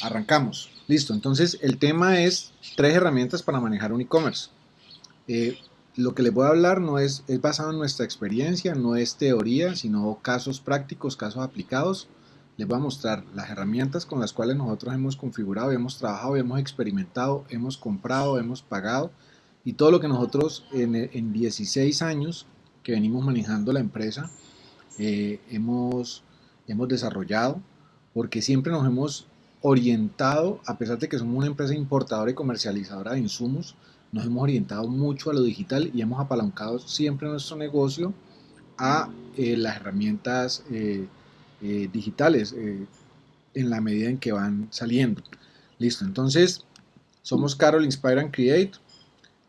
arrancamos. Listo, entonces el tema es tres herramientas para manejar un e-commerce. Eh, lo que les voy a hablar no es, es basado en nuestra experiencia, no es teoría, sino casos prácticos, casos aplicados. Les voy a mostrar las herramientas con las cuales nosotros hemos configurado, hemos trabajado, hemos experimentado, hemos comprado, hemos pagado y todo lo que nosotros en, en 16 años que venimos manejando la empresa eh, hemos, hemos desarrollado porque siempre nos hemos orientado, a pesar de que somos una empresa importadora y comercializadora de insumos, nos hemos orientado mucho a lo digital y hemos apalancado siempre nuestro negocio a eh, las herramientas eh, eh, digitales en la medida en que van saliendo. Listo, entonces somos Carol Inspire and Create.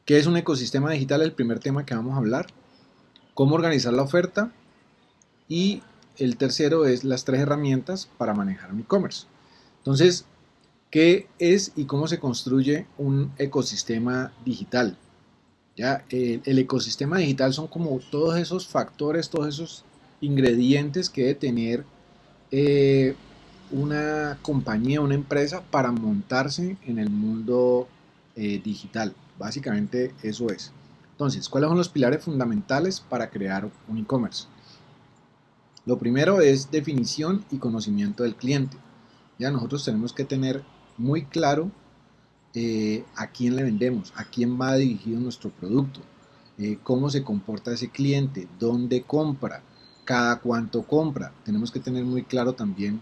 ¿Qué es un ecosistema digital? El primer tema que vamos a hablar. Cómo organizar la oferta. Y el tercero es las tres herramientas para manejar un e-commerce. Entonces, ¿qué es y cómo se construye un ecosistema digital? ¿Ya? El, ecosistema digital son como todos esos factores, todos esos ingredientes que debe tener eh, una compañía, una empresa para montarse en el mundo eh, digital. Básicamente eso es. Entonces, ¿cuáles son los pilares fundamentales para crear un e-commerce? Lo primero es definición y conocimiento del cliente. Ya nosotros tenemos que tener muy claro eh, a quién le vendemos, a quién va dirigido nuestro producto, eh, cómo se comporta ese cliente, dónde compra, cada cuánto compra. Tenemos que tener muy claro también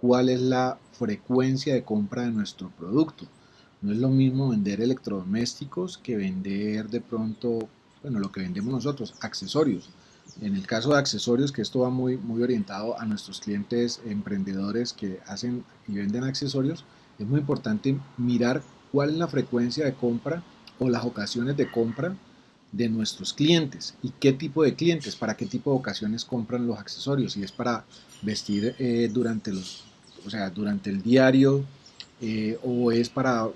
cuál es la frecuencia de compra de nuestro producto. No es lo mismo vender electrodomésticos que vender de pronto, bueno, lo que vendemos nosotros, accesorios. En el caso de accesorios, que esto va muy, muy orientado a nuestros clientes emprendedores que hacen y venden accesorios, es muy importante mirar cuál es la frecuencia de compra o las ocasiones de compra de nuestros clientes y qué tipo de clientes, para qué tipo de ocasiones compran los accesorios, si es para vestir eh, durante los, o sea, durante el diario eh, o es para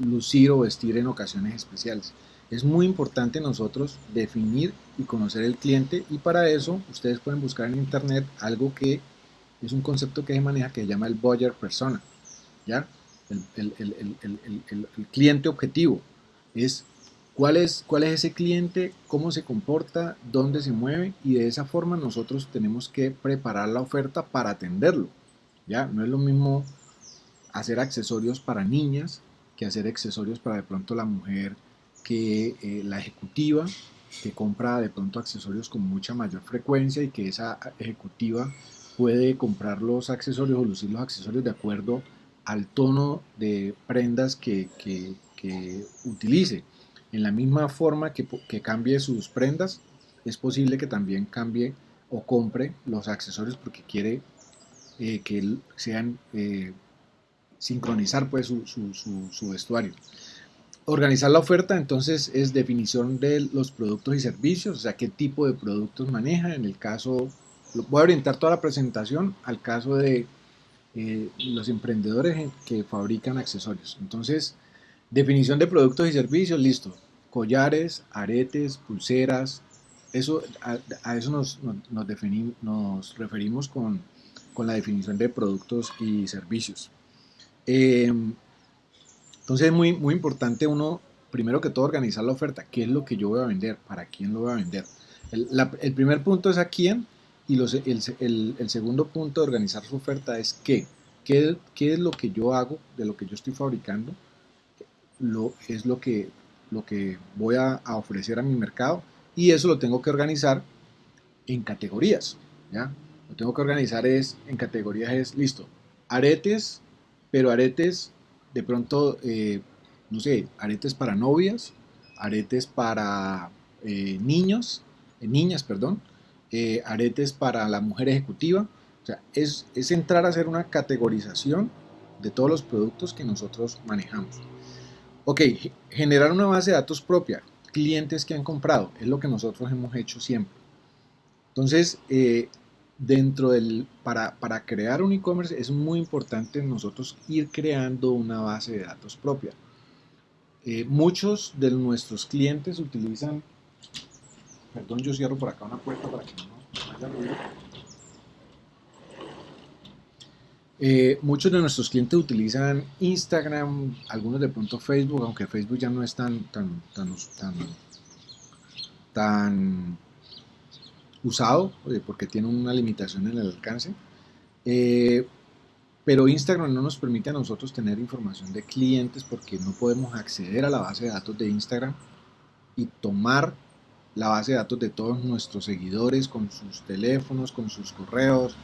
lucir o vestir en ocasiones especiales. Es muy importante nosotros definir y conocer el cliente y para eso ustedes pueden buscar en internet algo que es un concepto que se maneja que se llama el buyer persona, ¿ya? El, cliente objetivo es cuál, es cuál es ese cliente, cómo se comporta, dónde se mueve y de esa forma nosotros tenemos que preparar la oferta para atenderlo, ¿ya? No es lo mismo hacer accesorios para niñas que hacer accesorios para de pronto la mujer que eh, la ejecutiva que compra de pronto accesorios con mucha mayor frecuencia y que esa ejecutiva puede comprar los accesorios o lucir los accesorios de acuerdo al tono de prendas que, utilice. En la misma forma que, cambie sus prendas, es posible que también cambie o compre los accesorios porque quiere eh, que sean eh, sincronizar pues su, su vestuario. Organizar la oferta entonces es definición de los productos y servicios, o sea, qué tipo de productos maneja. En el caso, voy a orientar toda la presentación al caso de eh, los emprendedores que fabrican accesorios. Entonces, definición de productos y servicios, listo. Collares, aretes, pulseras, eso, a, eso nos, nos, referimos con, con, la definición de productos y servicios. Eh, entonces es muy, muy importante uno, primero que todo, organizar la oferta. ¿Qué es lo que yo voy a vender? ¿Para quién lo voy a vender? El, primer punto es a quién y los, el, segundo punto de organizar su oferta es qué. qué. es lo que yo hago de lo que yo estoy fabricando? Lo, es lo que, lo que voy a, ofrecer a mi mercado y eso lo tengo que organizar en categorías. ¿ya? Lo tengo que organizar es en categorías es, listo, aretes, pero aretes de pronto, eh, no sé, aretes para novias, aretes para eh, niños, eh, niñas, perdón, aretes para la mujer ejecutiva. O sea, es, es entrar a hacer una categorización de todos los productos que nosotros manejamos. Ok, generar una base de datos propia, clientes que han comprado, es lo que nosotros hemos hecho siempre. Entonces, dentro del, para, para crear un e-commerce es muy importante nosotros ir creando una base de datos propia. Eh, muchos de nuestros clientes utilizan, perdón, yo cierro por acá una puerta para que no haya ruido. Eh, muchos de nuestros clientes utilizan Instagram, algunos de pronto Facebook, aunque Facebook ya no es tan, tan, tan, tan, tan usado eh, porque tiene una limitación en el alcance. Eh, pero Instagram no nos permite a nosotros tener información de clientes porque no podemos acceder a la base de datos de Instagram y tomar la base de datos de todos nuestros seguidores con sus teléfonos, con sus correos,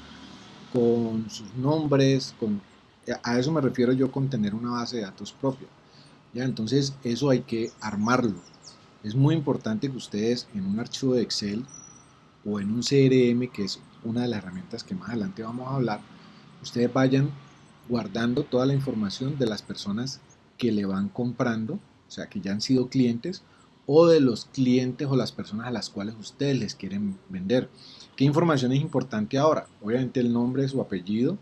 con sus nombres, con, a eso me refiero yo con tener una base de datos propia. ¿ya? Entonces eso hay que armarlo. Es muy importante que ustedes en un archivo de Excel o en un CRM, que es una de las herramientas que más adelante vamos a hablar, ustedes vayan guardando toda la información de las personas que le van comprando, o sea, que ya han sido clientes, o de los clientes o las personas a las cuales ustedes les quieren vender. ¿Qué información es importante ahora? Obviamente el nombre, su apellido,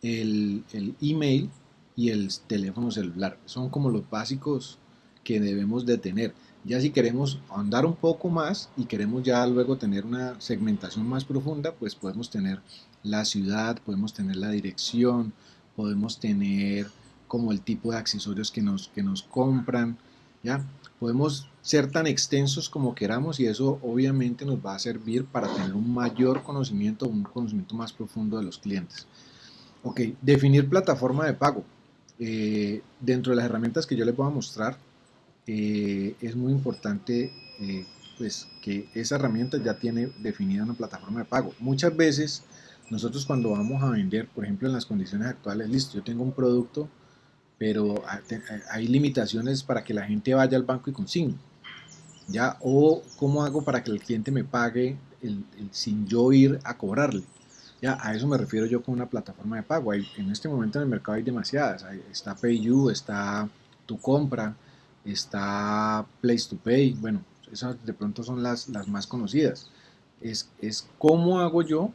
el, el email y el teléfono celular. Son como los básicos que debemos de tener. Ya si queremos andar un poco más y queremos ya luego tener una segmentación más profunda, pues podemos tener la ciudad, podemos tener la dirección, podemos tener como el tipo de accesorios que nos, que nos compran, ¿ya? Podemos ser tan extensos como queramos y eso obviamente nos va a servir para tener un mayor conocimiento, un conocimiento más profundo de los clientes. Ok, definir plataforma de pago. Eh, dentro de las herramientas que yo les voy a mostrar, eh, es muy importante eh, pues que esa herramienta ya tiene definida una plataforma de pago. Muchas veces nosotros cuando vamos a vender, por ejemplo en las condiciones actuales, listo, yo tengo un producto, pero hay limitaciones para que la gente vaya al banco y consigne. ¿Ya? O cómo hago para que el cliente me pague sin yo ir a cobrarle. Ya, a eso me refiero yo con una plataforma de pago. Hay, en este momento en el mercado hay demasiadas. está PayU, está Tu Compra, está Place to Pay, bueno, esas de pronto son las, las más conocidas. Es, es cómo hago yo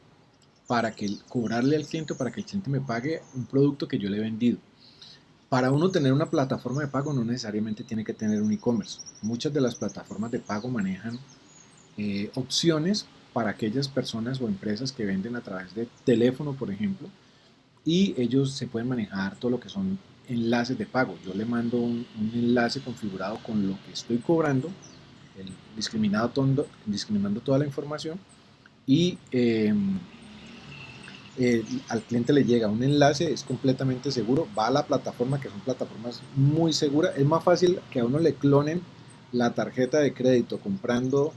para que cobrarle al cliente, para que el cliente me pague un producto que yo le he vendido. Para uno tener una plataforma de pago no necesariamente tiene que tener un e-commerce. Muchas de las plataformas de pago manejan eh, opciones para aquellas personas o empresas que venden a través de teléfono, por ejemplo, y ellos se pueden manejar todo lo que son enlaces de pago. Yo le mando un, enlace configurado con lo que estoy cobrando, discriminando toda la información y em, al cliente le llega un enlace, es completamente seguro, va a la plataforma, que son plataformas muy seguras. Es más fácil que a uno le clonen la tarjeta de crédito comprando,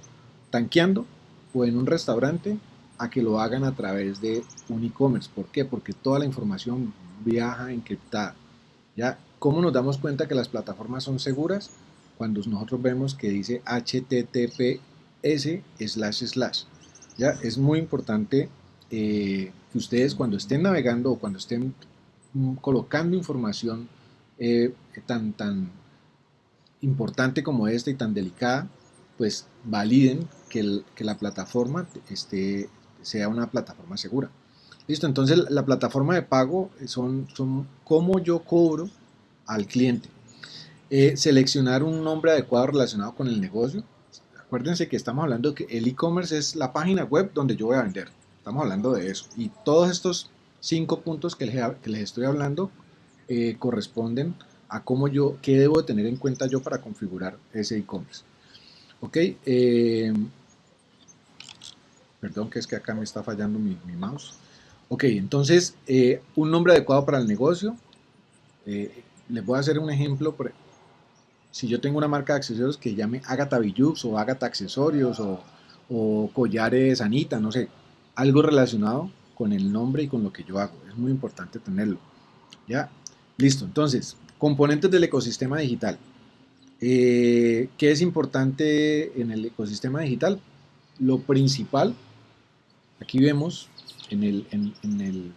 tanqueando o en un restaurante a que lo hagan a través de un e-commerce. ¿Por qué? Porque toda la información viaja encriptada. ¿Ya? ¿Cómo nos damos cuenta que las plataformas son seguras? Cuando nosotros vemos que dice HTTPS slash slash. ¿Ya? Es muy importante eh, que ustedes cuando estén navegando o cuando estén mm, colocando información eh, tan, tan importante como esta y tan delicada, pues validen que, que la plataforma esté, sea una plataforma segura. Listo, entonces la plataforma de pago son, son cómo yo cobro al cliente. Eh, seleccionar un nombre adecuado relacionado con el negocio. Acuérdense que estamos hablando que el e-commerce es la página web donde yo voy a vender. Estamos hablando de eso. Y todos estos cinco puntos que les, que les estoy hablando eh, corresponden a cómo yo, qué debo de tener en cuenta yo para configurar ese e-commerce. Ok. Eh, perdón que es que acá me está fallando mi mouse. Ok, entonces, eh, un nombre adecuado para el negocio. Eh, les voy a hacer un ejemplo. Si yo tengo una marca de accesorios que llame Agatha Billux o Agatha Accesorios o, Collares Anita, no sé, algo relacionado con el nombre y con lo que yo hago. Es muy importante tenerlo. ¿Ya? Listo. Entonces, componentes del ecosistema digital. Eh, ¿Qué es importante en el ecosistema digital? Lo principal, aquí vemos en el, en, el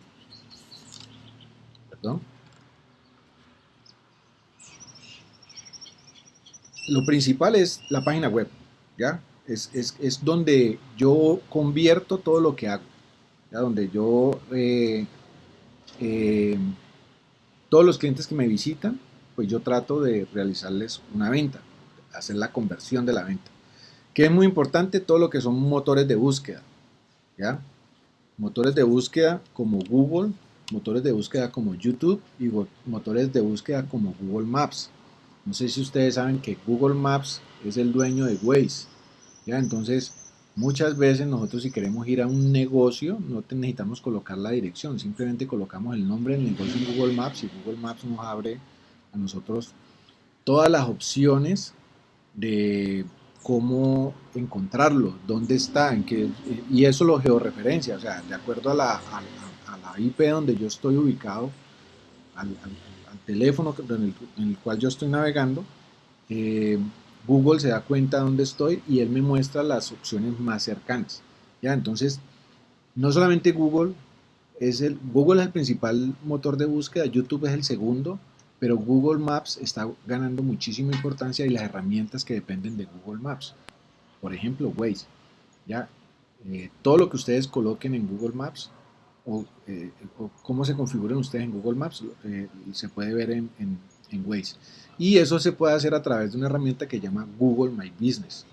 perdón, lo principal es la página web, ¿ya? Es, donde yo convierto todo lo que hago, ¿ya? Donde yo, eh, eh, todos los clientes que me visitan, pues yo trato de realizarles una venta, hacer la conversión de la venta. Que es muy importante todo lo que son motores de búsqueda, ¿ya? Motores de búsqueda como Google, motores de búsqueda como YouTube y motores de búsqueda como Google Maps. No sé si ustedes saben que Google Maps es el dueño de Waze. ¿ya? Entonces, muchas veces nosotros si queremos ir a un negocio, no necesitamos colocar la dirección, simplemente colocamos el nombre del negocio en Google Maps y Google Maps nos abre a nosotros todas las opciones de cómo encontrarlo, dónde está, en qué, y eso lo georreferencia, o sea, de acuerdo a la, a, la IP donde yo estoy ubicado, al, teléfono en el, cual yo estoy navegando, eh, Google se da cuenta dónde estoy y él me muestra las opciones más cercanas. ¿ya? Entonces, no solamente Google es el, Google es el principal motor de búsqueda, YouTube es el segundo, pero Google Maps está ganando muchísima importancia y las herramientas que dependen de Google Maps. Por ejemplo, Waze. ¿ya? Eh, todo lo que ustedes coloquen en Google Maps eh, o, cómo se configuran ustedes en Google Maps eh, se puede ver en, en, en, Waze. Y eso se puede hacer a través de una herramienta que llama Google My Business.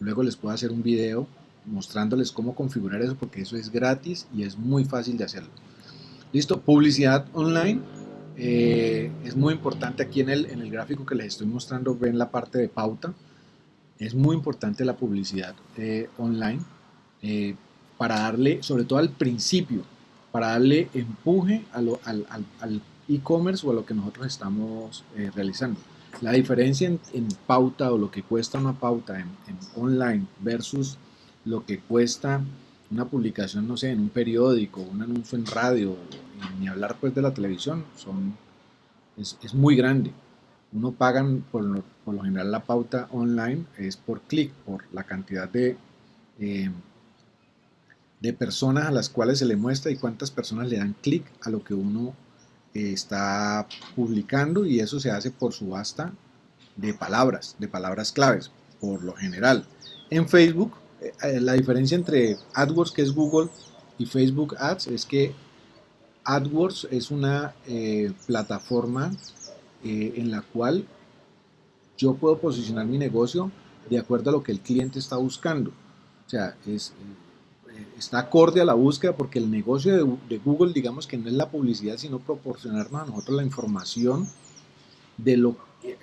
Luego les puedo hacer un video mostrándoles cómo configurar eso porque eso es gratis y es muy fácil de hacerlo. Listo, publicidad online eh, es muy importante aquí en el, en el gráfico que les estoy mostrando, ven la parte de pauta. Es muy importante la publicidad eh, online eh, para darle, sobre todo al principio, para darle empuje al e-commerce o a lo que nosotros estamos realizando. La diferencia en, pauta o lo que cuesta una pauta en, en online versus lo que cuesta una publicación, no sé, en un periódico, un anuncio en radio, ni hablar pues de la televisión, son, es, muy grande. Uno paga por lo, por lo, general la pauta online es por clic, por la cantidad de, eh, de personas a las cuales se le muestra y cuántas personas le dan clic a lo que uno eh, está publicando y eso se hace por subasta de palabras, de palabras claves, por lo general. En Facebook, eh, la diferencia entre AdWords, que es Google, y Facebook Ads es que AdWords es una eh, plataforma eh, en la cual yo puedo posicionar mi negocio de acuerdo a lo que el cliente está buscando. O sea, eh, está acorde a la búsqueda porque el negocio de, Google, digamos que no es la publicidad, sino proporcionarnos a nosotros la información de, lo,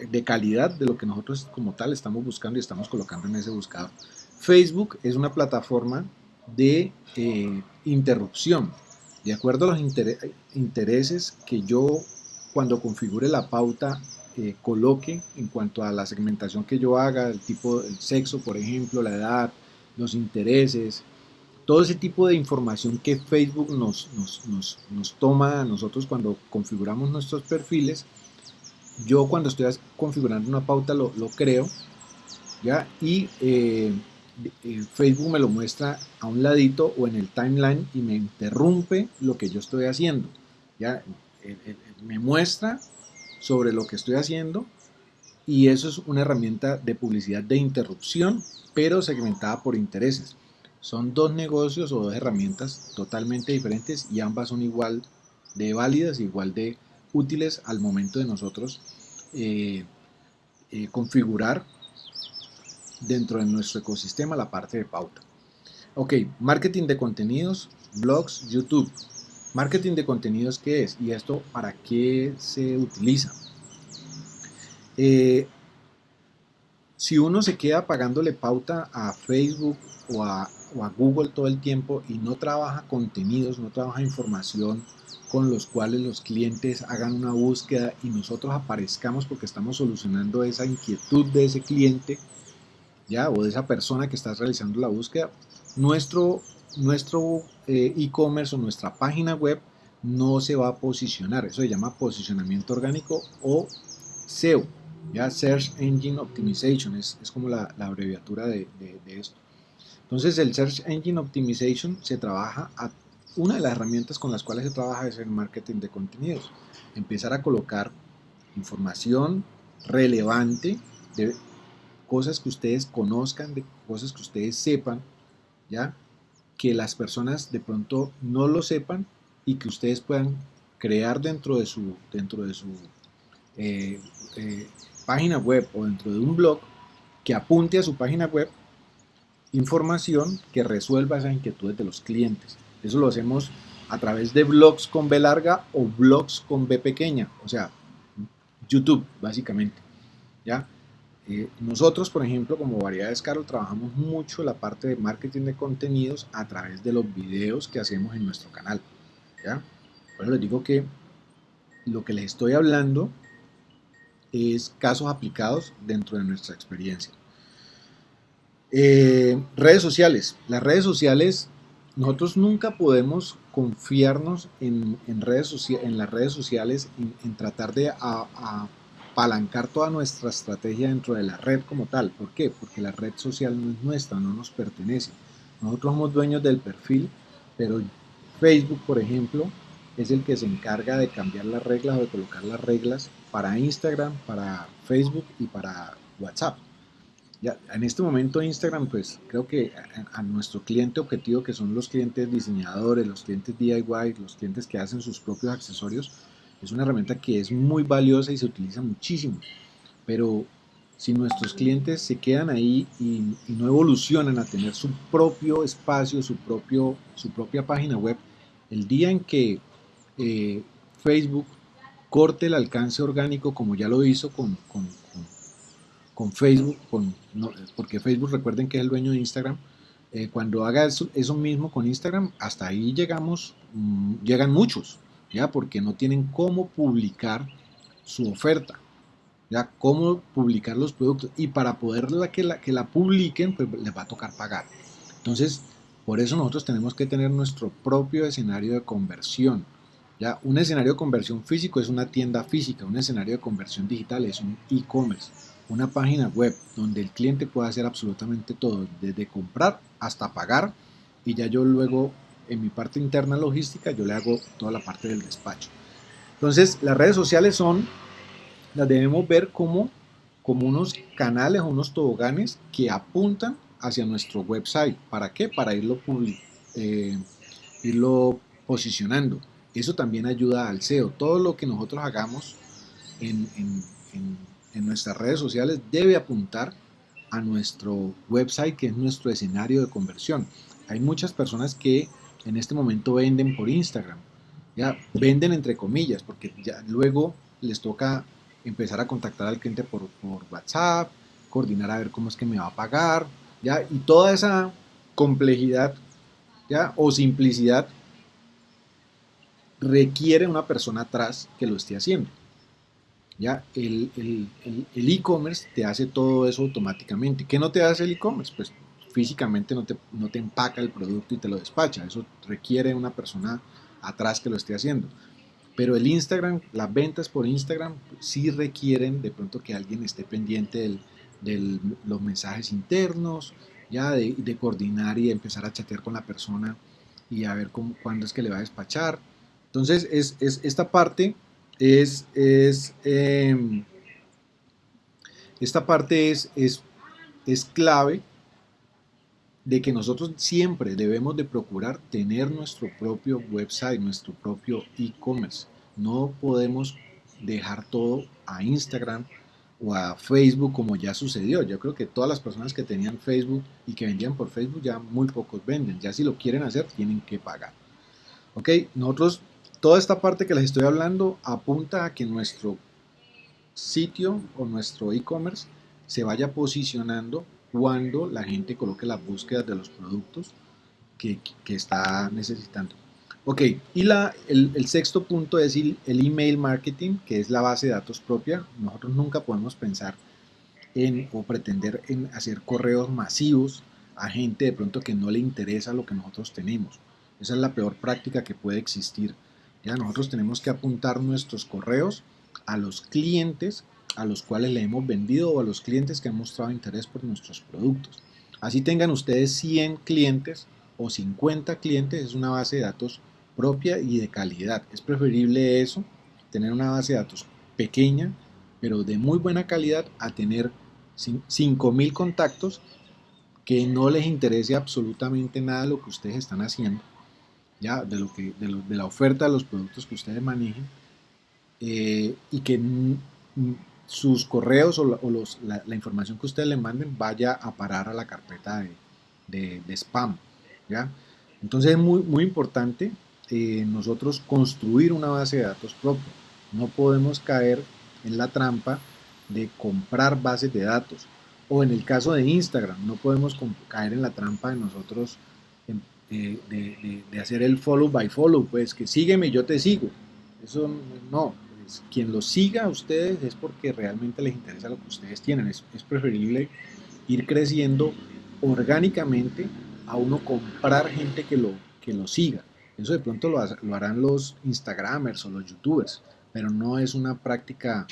de calidad de lo que nosotros como tal estamos buscando y estamos colocando en ese buscador. Facebook es una plataforma de interrupción. De acuerdo a los intereses que yo cuando configure la pauta eh, coloque en cuanto a la segmentación que yo haga, el tipo, el sexo, por ejemplo, la edad, los intereses, todo ese tipo de información que Facebook nos, nos, toma a nosotros cuando configuramos nuestros perfiles, yo cuando estoy configurando una pauta lo, lo creo, ¿ya? Y eh, Facebook me lo muestra a un ladito o en el timeline y me interrumpe lo que yo estoy haciendo. Ya eh, eh, me muestra sobre lo que estoy haciendo y eso es una herramienta de publicidad de interrupción, pero segmentada por intereses. Son dos negocios o dos herramientas totalmente diferentes y ambas son igual de válidas, igual de útiles al momento de nosotros configurar dentro de nuestro ecosistema la parte de pauta. Ok, marketing de contenidos, blogs, YouTube. Marketing de contenidos, ¿qué es? ¿Y esto para qué se utiliza? Eh, si uno se queda pagándole pauta a Facebook o a, o a, Google todo el tiempo y no trabaja contenidos, no trabaja información con los cuales los clientes hagan una búsqueda y nosotros aparezcamos porque estamos solucionando esa inquietud de ese cliente, ¿ya? o de esa persona que está realizando la búsqueda, nuestro nuestro eh, e-commerce o nuestra página web no se va a posicionar. Eso se llama posicionamiento orgánico o SEO, ya Search Engine Optimization, es, es como la, la abreviatura de, de, de, esto. Entonces el Search Engine Optimization se trabaja, a, una de las herramientas con las cuales se trabaja es el marketing de contenidos. Empezar a colocar información relevante de cosas que ustedes conozcan, de cosas que ustedes sepan, ¿ya? Que las personas de pronto no lo sepan y que ustedes puedan crear dentro de su, dentro de su eh, eh, página web o dentro de un blog que apunte a su página web información que resuelva esas inquietudes de los clientes. Eso lo hacemos a través de blogs con B larga o blogs con B pequeña, o sea, YouTube básicamente. ¿ya? Eh, nosotros, por ejemplo, como Variedades Carol, trabajamos mucho la parte de marketing de contenidos a través de los videos que hacemos en nuestro canal. ¿ya? Les digo que lo que les estoy hablando es casos aplicados dentro de nuestra experiencia. Eh, redes sociales. Las redes sociales, nosotros nunca podemos confiarnos en, redes en las redes sociales, en, tratar de apalancar toda nuestra estrategia dentro de la red como tal. ¿Por qué? Porque la red social no es nuestra, no nos pertenece. Nosotros somos dueños del perfil, pero Facebook, por ejemplo, es el que se encarga de cambiar las reglas o de colocar las reglas para Instagram, para Facebook y para WhatsApp. Ya, en este momento Instagram, pues creo que a, nuestro cliente objetivo, que son los clientes diseñadores, los clientes DIY, los clientes que hacen sus propios accesorios, es una herramienta que es muy valiosa y se utiliza muchísimo. Pero si nuestros clientes se quedan ahí y, no evolucionan a tener su propio espacio, su, propio, su propia página web, el día en que eh, Facebook corte el alcance orgánico como ya lo hizo con, con, Facebook, con, porque Facebook recuerden que es el dueño de Instagram, eh, cuando haga eso, mismo con Instagram, hasta ahí llegamos, mm, llegan muchos, porque no tienen cómo publicar su oferta, ya cómo publicar los productos. Y para poder que la, que la publiquen, pues les va a tocar pagar. Entonces, por eso nosotros tenemos que tener nuestro propio escenario de conversión ya, un escenario de conversión físico es una tienda física, un escenario de conversión digital es un e-commerce, una página web donde el cliente puede hacer absolutamente todo, desde comprar hasta pagar y ya yo luego en mi parte interna logística yo le hago toda la parte del despacho. Entonces las redes sociales son, las debemos ver como, como unos canales unos toboganes que apuntan hacia nuestro website. ¿Para qué? Para irlo, eh, irlo posicionando. Eso también ayuda al SEO. Todo lo que nosotros hagamos en, nuestras redes sociales debe apuntar a nuestro website, que es nuestro escenario de conversión. Hay muchas personas que en este momento venden por Instagram. Ya venden entre comillas, porque ya luego les toca empezar a contactar al cliente por, por WhatsApp, coordinar a ver cómo es que me va a pagar, ya, y toda esa complejidad, ya, o simplicidad requiere una persona atrás que lo esté haciendo. Ya, el e-commerce te hace todo eso automáticamente. ¿Qué no te hace el e-commerce? Pues físicamente no te, no te empaca el producto y te lo despacha. Eso requiere una persona atrás que lo esté haciendo. Pero el Instagram, las ventas por Instagram sí requieren de pronto que alguien esté pendiente de los mensajes internos, ya de, de, coordinar y empezar a chatear con la persona y a ver cómo, cuándo es que le va a despachar. Entonces, es, esta parte es, es em, esta parte es, es, es clave de que nosotros siempre debemos de procurar tener nuestro propio website, nuestro propio e-commerce. No podemos dejar todo a Instagram o a Facebook como ya sucedió. Yo creo que todas las personas que tenían Facebook y que vendían por Facebook ya muy pocos venden. Ya si lo quieren hacer tienen que pagar. Ok, nosotros Toda esta parte que les estoy hablando apunta a que nuestro sitio o nuestro e-commerce se vaya posicionando cuando la gente coloque las búsquedas de los productos que, está necesitando. Ok, y la, el, sexto punto es el, el, email marketing, que es la base de datos propia. Nosotros nunca podemos pensar en o pretender en hacer correos masivos a gente de pronto que no le interesa lo que nosotros tenemos. Esa es la peor práctica que puede existir ya nosotros tenemos que apuntar nuestros correos a los clientes a los cuales le hemos vendido o a los clientes que han mostrado interés por nuestros productos. Así tengan ustedes 100 clientes o 50 clientes, es una base de datos propia y de calidad. Es preferible eso, tener una base de datos pequeña, pero de muy buena calidad, a tener 5.000 contactos que no les interese absolutamente nada lo que ustedes están haciendo ya de, lo que, de, la oferta de los productos que ustedes manejen eh, y que sus correos o, los, la, información que ustedes le manden vaya a parar a la carpeta de, de, spam. ¿ya? Entonces es muy, muy importante eh, nosotros construir una base de datos propia. No podemos caer en la trampa de comprar bases de datos. O en el caso de Instagram, no podemos caer en la trampa de nosotros de, hacer el follow by follow, pues que sígueme, yo te sigo. Eso no, pues, quien lo siga a ustedes es porque realmente les interesa lo que ustedes tienen. Es, es preferible ir creciendo orgánicamente a uno comprar gente que lo, que lo siga. Eso de pronto lo, lo harán los Instagramers o los YouTubers, pero no es una práctica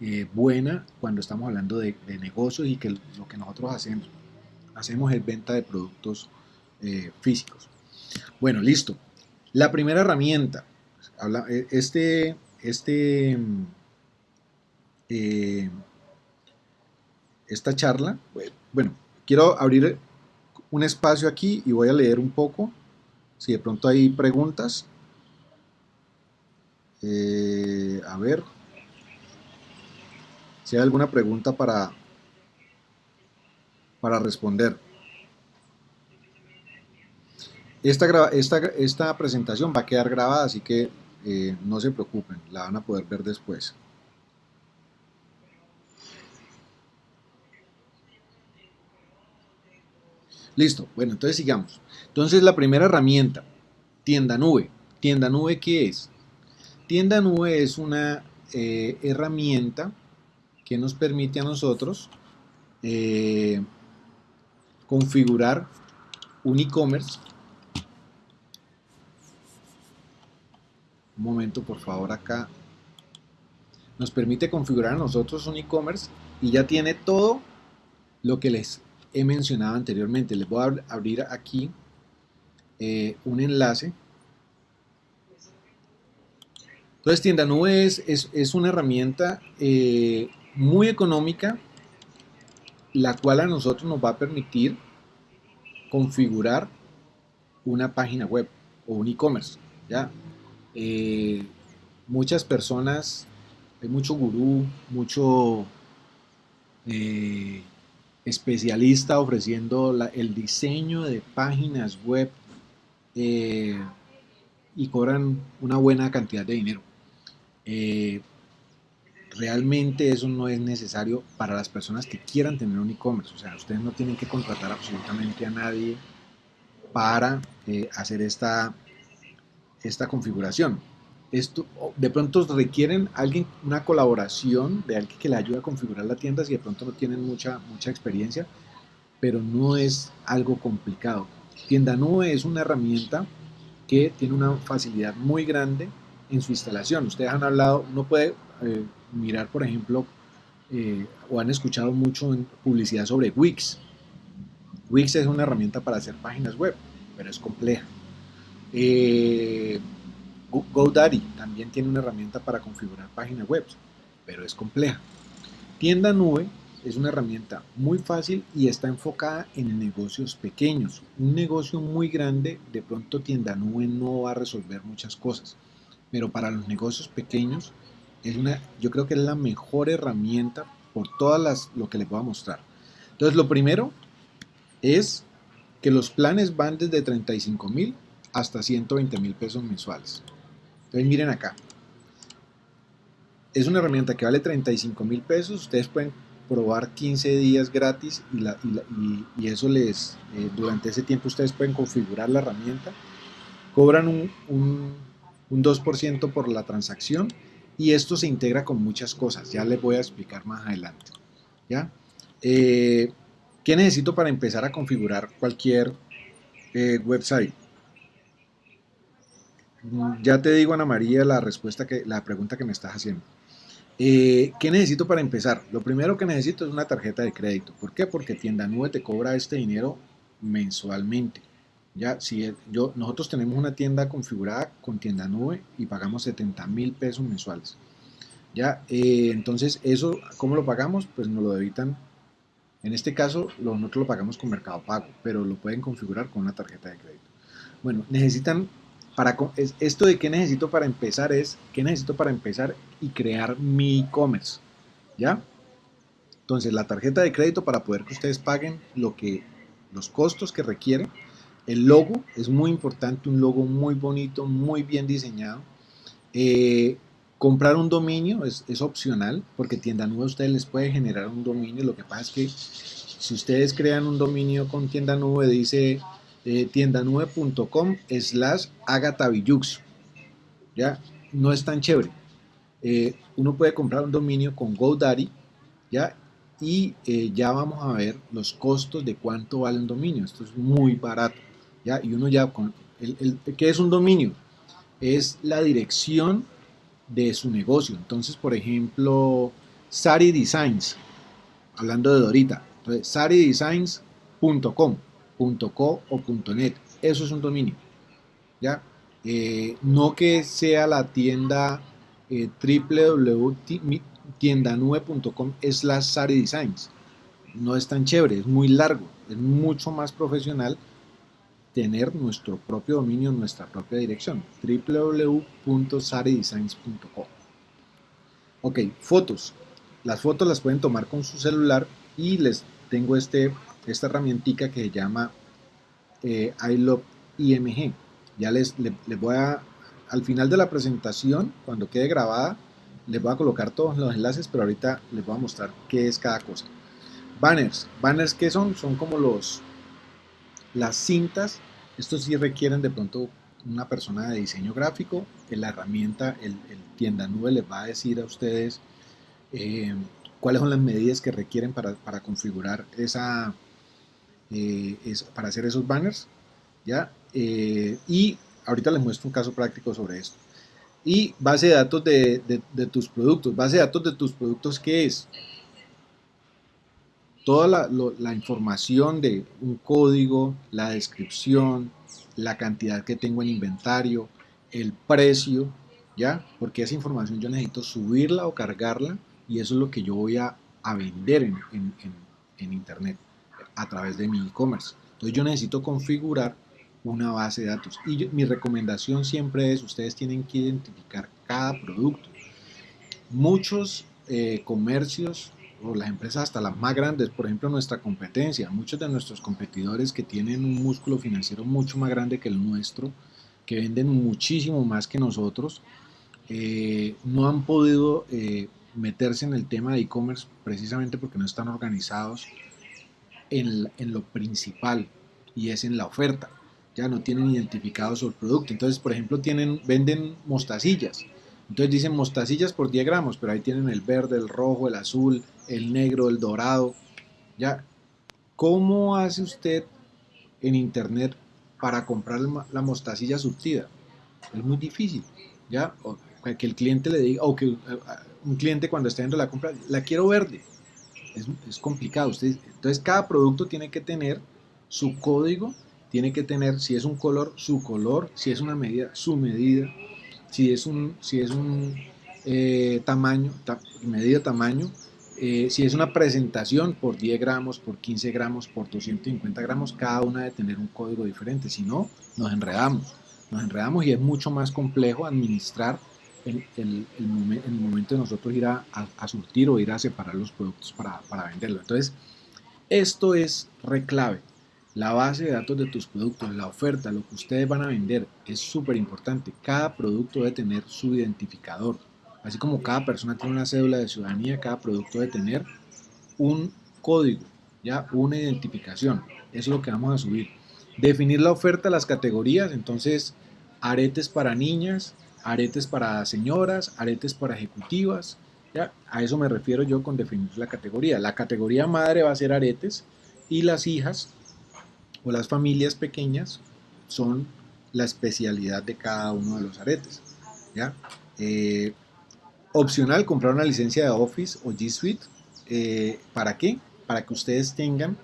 eh, buena cuando estamos hablando de, negocios y que lo que nosotros hacemos, hacemos es venta de productos eh, físicos. Bueno, listo. La primera herramienta, habla, eh, este, este, esta charla, bueno, quiero abrir un espacio aquí y voy a leer un poco. Si de pronto hay preguntas. Eh, a ver. Si hay alguna pregunta para, para responder. Esta, esta, esta presentación va a quedar grabada, así que eh, no se preocupen, la van a poder ver después. Listo, bueno, entonces sigamos. Entonces la primera herramienta, tienda nube. ¿Tienda nube qué es? Tienda nube es una eh, herramienta que nos permite a nosotros eh, configurar un e-commerce. Un momento, por favor, acá. Nos permite configurar a nosotros un e-commerce y ya tiene todo lo que les he mencionado anteriormente. Les voy a abrir aquí eh, un enlace. Entonces, Tienda Nube es, es, una herramienta eh, muy económica, la cual a nosotros nos va a permitir configurar una página web o un e-commerce. ¿ya? Eh, muchas personas, hay mucho gurú, mucho especialista ofreciendo el diseño de páginas web eh, y cobran una buena cantidad de dinero. Eh, realmente eso no es necesario para las personas que quieran tener un e-commerce. O sea, ustedes no tienen que contratar absolutamente a nadie para eh, hacer esta, esta configuración esto de pronto requieren alguien, una colaboración de alguien que le ayude a configurar la tienda si de pronto no tienen mucha, mucha experiencia, pero no es algo complicado. Tienda Nube es una herramienta que tiene una facilidad muy grande en su instalación. Ustedes han hablado, uno puede eh, mirar, por ejemplo, eh, o han escuchado mucho en publicidad sobre Wix. Wix es una herramienta para hacer páginas web, pero es compleja. Eh, GoDaddy también tiene una herramienta para configurar páginas web, pero es compleja. Tienda Nube es una herramienta muy fácil y está enfocada en negocios pequeños. Un negocio muy grande, de pronto Tienda Nube no va a resolver muchas cosas, pero para los negocios pequeños es una, yo creo que es la mejor herramienta por todas las lo que les voy a mostrar. Entonces, lo primero es que los planes van desde 35 mil hasta 120 mil pesos mensuales. Entonces miren acá. Es una herramienta que vale 35 mil pesos. Ustedes pueden probar 15 días gratis y, eso les, eh, durante ese tiempo ustedes pueden configurar la herramienta. Cobran un, un, 2% por la transacción y esto se integra con muchas cosas. Ya les voy a explicar más adelante. ¿ya? Eh, ¿Qué necesito para empezar a configurar cualquier eh, website? Ya te digo, Ana María, la respuesta que, la pregunta que me estás haciendo. Eh, ¿Qué necesito para empezar? Lo primero que necesito es una tarjeta de crédito. ¿Por qué? Porque Tienda Nube te cobra este dinero mensualmente. Ya, si yo, nosotros tenemos una tienda configurada con Tienda Nube y pagamos 70 mil pesos mensuales. Ya, eh, entonces eso, ¿cómo lo pagamos? Pues nos lo debitan. En este caso, nosotros lo pagamos con Mercado Pago, pero lo pueden configurar con una tarjeta de crédito. Bueno, necesitan para, esto de qué necesito para empezar es, ¿qué necesito para empezar y crear mi e-commerce? ¿Ya? Entonces, la tarjeta de crédito para poder que ustedes paguen lo que, los costos que requieren El logo es muy importante, un logo muy bonito, muy bien diseñado. Eh, comprar un dominio es, opcional porque tienda nube ustedes les puede generar un dominio. Lo que pasa es que si ustedes crean un dominio con tienda nube, dice eh, tiendanube.com slash agatabillux. ¿Ya? No es tan chévere. Eh, uno puede comprar un dominio con GoDaddy, ¿ya? Y eh, ya vamos a ver los costos de cuánto vale un dominio. Esto es muy barato, ¿ya? Y uno ya con... El, ¿Qué es un dominio? Es la dirección de su negocio. Entonces, por ejemplo, Sari Designs, hablando de Dorita, entonces saridesigns.com, .co o .net, eso es un dominio, ¿ya? Eh, no que sea la tienda eh, es la Sari Designs. No es tan chévere, es muy largo, es mucho más profesional tener nuestro propio dominio, nuestra propia dirección, www.saridesigns.com. Ok, fotos. Las fotos las pueden tomar con su celular y les tengo este, esta herramientica que se llama eh, IMG. Ya les, les voy a al final de la presentación, cuando quede grabada, les voy a colocar todos los enlaces, pero ahorita les voy a mostrar qué es cada cosa. Banners. ¿Banners qué son? Son como los las cintas. Estos sí requieren de pronto una persona de diseño gráfico. La herramienta, el, tienda nube les va a decir a ustedes eh, cuáles son las medidas que requieren para, configurar esa, eh, para hacer esos banners. ¿ya? Eh, y ahorita les muestro un caso práctico sobre esto. Y base de datos de, tus productos. Base de datos de tus productos, ¿qué es? Toda la, información de un código, la descripción, la cantidad que tengo en inventario, el precio, ¿ya? Porque esa información yo necesito subirla o cargarla y eso es lo que yo voy a, vender en, en Internet a través de mi e-commerce. Entonces yo necesito configurar una base de datos. Y mi recomendación siempre es, ustedes tienen que identificar cada producto. Muchos eh, comercios o las empresas hasta las más grandes, por ejemplo nuestra competencia, muchos de nuestros competidores que tienen un músculo financiero mucho más grande que el nuestro, que venden muchísimo más que nosotros, eh, no han podido eh, meterse en el tema de e-commerce precisamente porque no están organizados en, lo principal y es en la oferta ya no tienen identificado su producto. Entonces, por ejemplo, tienen, venden mostacillas. Entonces dicen mostacillas por 10 gramos, pero ahí tienen el verde, el rojo, el azul, el negro, el dorado. Ya, ¿cómo hace usted en internet para comprar la mostacilla surtida? Es muy difícil, ¿ya? O que el cliente le diga, o que eh, un cliente cuando esté dentro de la compra, la quiero verde. Es, es complicado. Usted, entonces, cada producto tiene que tener su código tiene que tener, si es un color, su color, si es una medida, su medida, si es un, si es un eh, tamaño, medida tamaño, eh, si es una presentación por 10 gramos, por 15 gramos, por 250 gramos, cada una debe tener un código diferente, si no, nos enredamos, nos enredamos y es mucho más complejo administrar el, el, el, momento de nosotros ir a, a, surtir o ir a separar los productos para, venderlo. Entonces, esto es reclave. La base de datos de tus productos, la oferta, lo que ustedes van a vender es súper importante. Cada producto debe tener su identificador. Así como cada persona tiene una cédula de ciudadanía, cada producto debe tener un código, ya una identificación. Eso es lo que vamos a subir. Definir la oferta, las categorías, entonces aretes para niñas, aretes para señoras, aretes para ejecutivas. ¿ya? A eso me refiero yo con definir la categoría. La categoría madre va a ser aretes y las hijas o las familias pequeñas son la especialidad de cada uno de los aretes. ¿ya? Eh, opcional, comprar una licencia de Office o G Suite. Eh, ¿Para qué? Para que ustedes tengan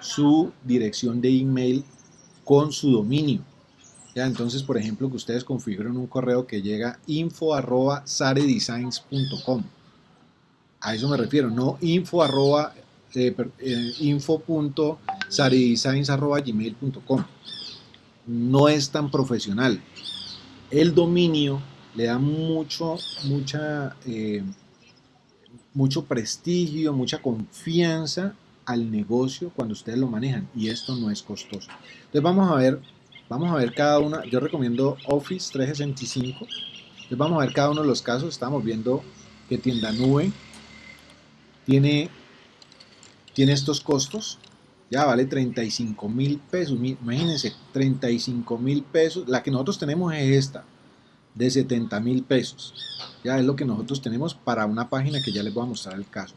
su dirección de email con su dominio. ¿Ya? Entonces, por ejemplo, que ustedes configuren un correo que llega info arroba saredesigns.com. A eso me refiero, no info arroba eh, eh, info.saridesigns.gmail.com no es tan profesional el dominio le da mucho mucha eh, mucho prestigio mucha confianza al negocio cuando ustedes lo manejan y esto no es costoso. Entonces vamos a ver, vamos a ver cada una, yo recomiendo Office 365, entonces vamos a ver cada uno de los casos, estamos viendo que tienda nube tiene, tiene estos costos, ya vale 35 mil pesos, imagínense, 35 mil pesos, la que nosotros tenemos es esta, de 70 mil pesos, ya es lo que nosotros tenemos para una página que ya les voy a mostrar el caso.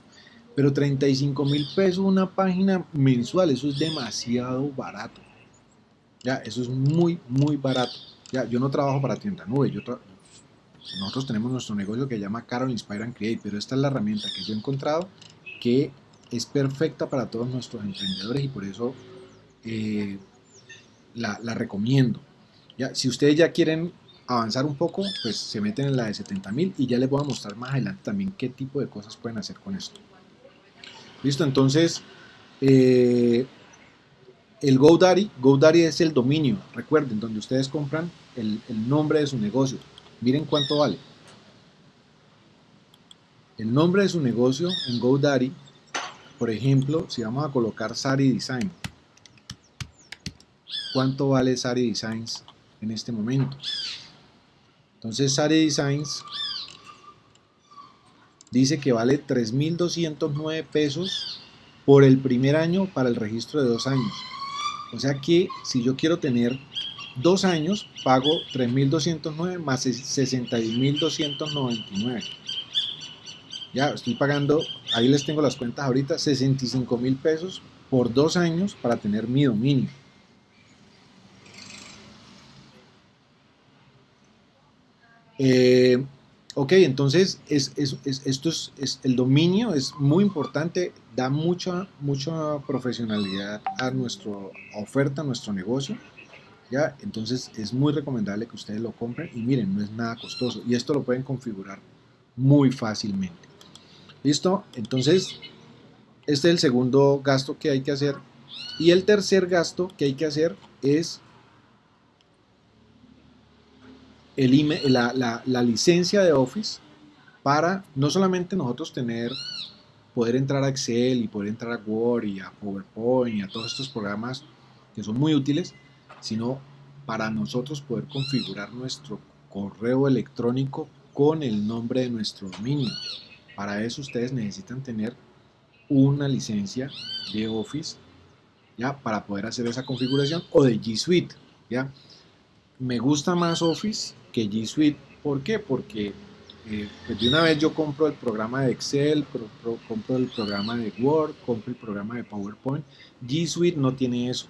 Pero 35 mil pesos una página mensual, eso es demasiado barato. Ya, eso es muy, muy barato. Ya, yo no trabajo para tienda nube, nosotros tenemos nuestro negocio que se llama Carol Inspire and Create, pero esta es la herramienta que yo he encontrado que es perfecta para todos nuestros emprendedores y por eso eh, la, la, recomiendo. Ya, si ustedes ya quieren avanzar un poco, pues se meten en la de 70 mil y ya les voy a mostrar más adelante también qué tipo de cosas pueden hacer con esto. Listo, entonces eh, el GoDaddy, GoDaddy es el dominio, recuerden, donde ustedes compran el, nombre de su negocio. Miren cuánto vale. El nombre de su negocio en GoDaddy, por ejemplo, si vamos a colocar Sari Design, ¿cuánto vale Sari Designs en este momento? Entonces Sari Designs dice que vale 3.209 pesos por el primer año para el registro de dos años. O sea que si yo quiero tener dos años, pago 3.209 más 61.299. Ya estoy pagando, ahí les tengo las cuentas ahorita, 65 mil pesos por dos años para tener mi dominio. Eh, Ok, entonces es, esto es, el dominio es muy importante, da mucha, mucha profesionalidad a nuestra oferta, a nuestro negocio. ¿ya? Entonces es muy recomendable que ustedes lo compren y miren, no es nada costoso y esto lo pueden configurar muy fácilmente. ¿Listo? Entonces, este es el segundo gasto que hay que hacer. Y el tercer gasto que hay que hacer es el la, la, licencia de Office para no solamente nosotros tener, poder entrar a Excel y poder entrar a Word y a PowerPoint y a todos estos programas que son muy útiles, sino para nosotros poder configurar nuestro correo electrónico con el nombre de nuestro dominio. Para eso ustedes necesitan tener una licencia de Office ya para poder hacer esa configuración o de G Suite, ya. Me gusta más Office que G Suite. ¿Por qué? Porque eh, pues de una vez yo compro el programa de Excel, compro el programa de Word, compro el programa de PowerPoint. G Suite no tiene eso.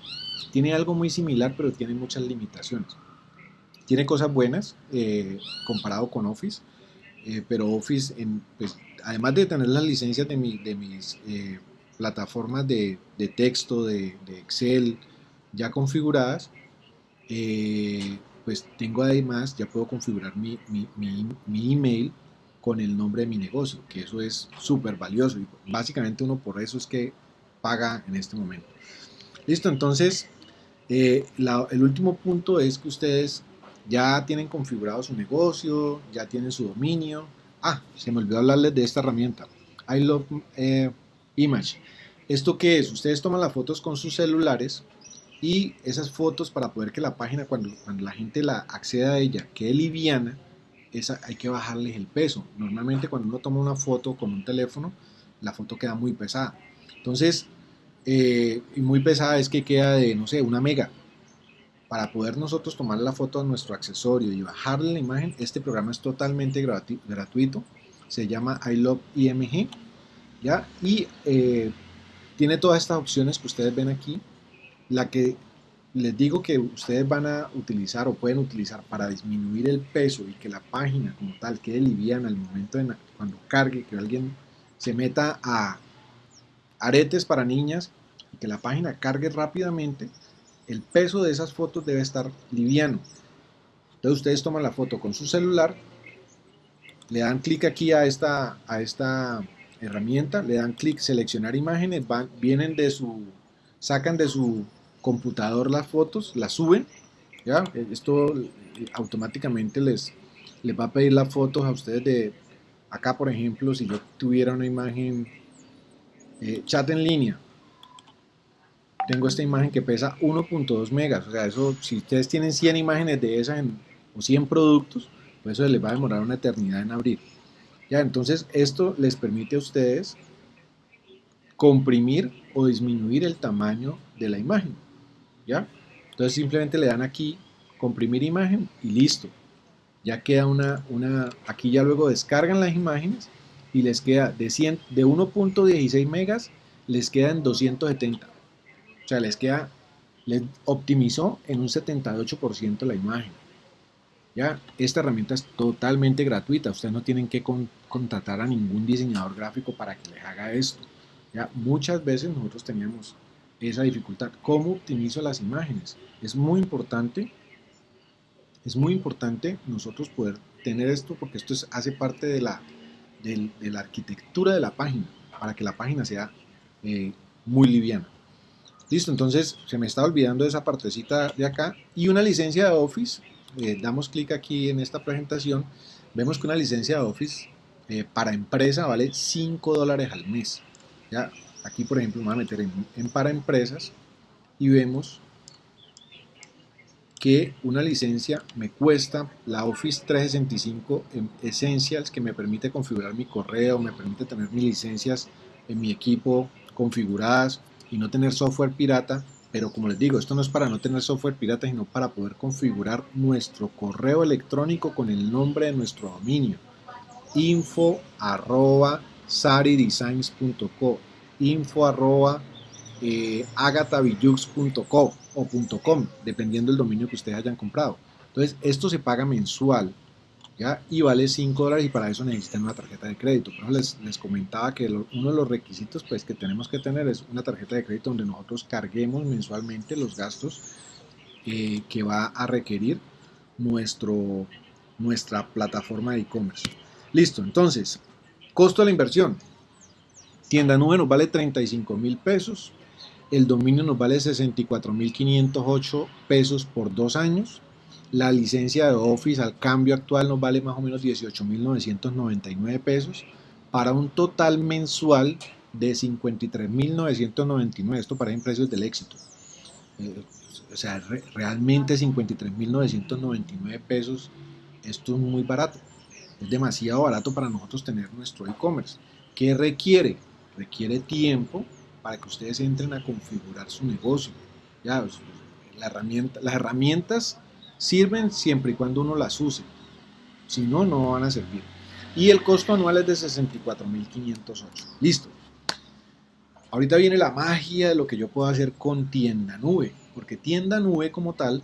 Tiene algo muy similar, pero tiene muchas limitaciones. Tiene cosas buenas eh, comparado con Office, eh, pero Office, en, pues, además de tener las licencias de, de mis plataformas de, texto, de, de, Excel ya configuradas, pues tengo además, ya puedo configurar mi, mi, email con el nombre de mi negocio, que eso es súper valioso y básicamente uno por eso es que paga en este momento. Listo, entonces eh, el último punto es que ustedes ya tienen configurado su negocio, ya tienen su dominio. Ah, se me olvidó hablarles de esta herramienta, I Love eh, Image. ¿Esto qué es? Ustedes toman las fotos con sus celulares y esas fotos para poder que la página cuando, cuando la gente la acceda a ella quede liviana, esa, hay que bajarles el peso. Normalmente cuando uno toma una foto con un teléfono, la foto queda muy pesada. Entonces, eh, y muy pesada es que queda de, no sé, una mega. Para poder nosotros tomar la foto a nuestro accesorio y bajarle la imagen, este programa es totalmente gratuito. Se llama I IMG. ¿ya? Y eh, tiene todas estas opciones que ustedes ven aquí la que les digo que ustedes van a utilizar o pueden utilizar para disminuir el peso y que la página como tal quede liviana al momento de cuando cargue, que alguien se meta a aretes para niñas y que la página cargue rápidamente, el peso de esas fotos debe estar liviano. Entonces ustedes toman la foto con su celular, le dan clic aquí a esta, a esta herramienta, le dan clic seleccionar imágenes, van, vienen de su, sacan de su computador las fotos, las suben, ¿ya? Esto automáticamente les, les va a pedir las fotos a ustedes de, acá por ejemplo, si yo tuviera una imagen, eh, chat en línea, tengo esta imagen que pesa 1.2 megas. O sea, eso, si ustedes tienen 100 imágenes de esas o 100 productos, pues eso les va a demorar una eternidad en abrir. Ya, entonces esto les permite a ustedes comprimir o disminuir el tamaño de la imagen. Entonces simplemente le dan aquí comprimir imagen y listo. Ya queda una, una, aquí ya luego descargan las imágenes y les queda de, 100, de 1.16 megas, les queda en 270. O sea, les queda, les optimizó en un 78% la imagen. Ya, esta herramienta es totalmente gratuita, ustedes no tienen que contratar a ningún diseñador gráfico para que les haga esto. Ya, muchas veces nosotros teníamos esa dificultad. ¿Cómo optimizo las imágenes? Es muy importante, es muy importante nosotros poder tener esto porque esto hace parte de la, de, la arquitectura de la página para que la página sea eh, muy liviana. Listo, entonces se me está olvidando esa partecita de acá y una licencia de Office. Eh, damos clic aquí en esta presentación. Vemos que una licencia de Office eh, para empresa vale 5 dólares al mes. ¿ya? Aquí, por ejemplo, me voy a meter en, para empresas y vemos que una licencia me cuesta la Office 365 Essentials que me permite configurar mi correo, me permite tener mis licencias en mi equipo configuradas y no tener software pirata. Pero como les digo, esto no es para no tener software pirata, sino para poder configurar nuestro correo electrónico con el nombre de nuestro dominio. info arroba saridesigns.co info arroba eh, o .com, dependiendo del dominio que ustedes hayan comprado. Entonces, esto se paga mensual ¿ya? y vale 5 dólares y para eso necesitan una tarjeta de crédito. Pero les, les comentaba que uno de los requisitos pues, que tenemos que tener es una tarjeta de crédito donde nosotros carguemos mensualmente los gastos eh, que va a requerir nuestro, nuestra plataforma de e-commerce. Listo, entonces, costo de la inversión. Tienda nube nos vale 35 mil pesos. El dominio nos vale 64 mil 508 pesos por dos años. La licencia de Office al cambio actual nos vale más o menos 18 mil 999 pesos para un total mensual de 53 mil 999. Esto para precios del éxito. Eh, o sea, realmente 53 mil 999 pesos. Esto es muy barato. Es demasiado barato para nosotros tener nuestro e-commerce. ¿Qué requiere? Requiere tiempo para que ustedes entren a configurar su negocio. Ya, herramienta, las herramientas sirven siempre y cuando uno las use. Si no, no van a servir. Y el costo anual es de 64.508. Listo. Ahorita viene la magia de lo que yo puedo hacer con tienda nube. Porque tienda nube como tal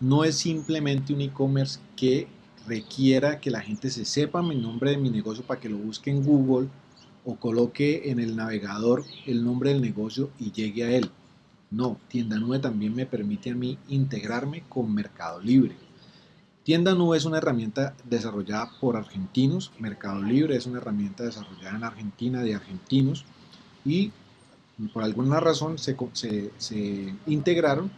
no es simplemente un e-commerce que requiera que la gente se sepa mi nombre de mi negocio para que lo busque en Google o coloque en el navegador el nombre del negocio y llegue a él. No, Tienda Nube también me permite a mí integrarme con Mercado Libre. Tienda Nube es una herramienta desarrollada por argentinos, Mercado Libre es una herramienta desarrollada en Argentina de argentinos y por alguna razón se, se integraron.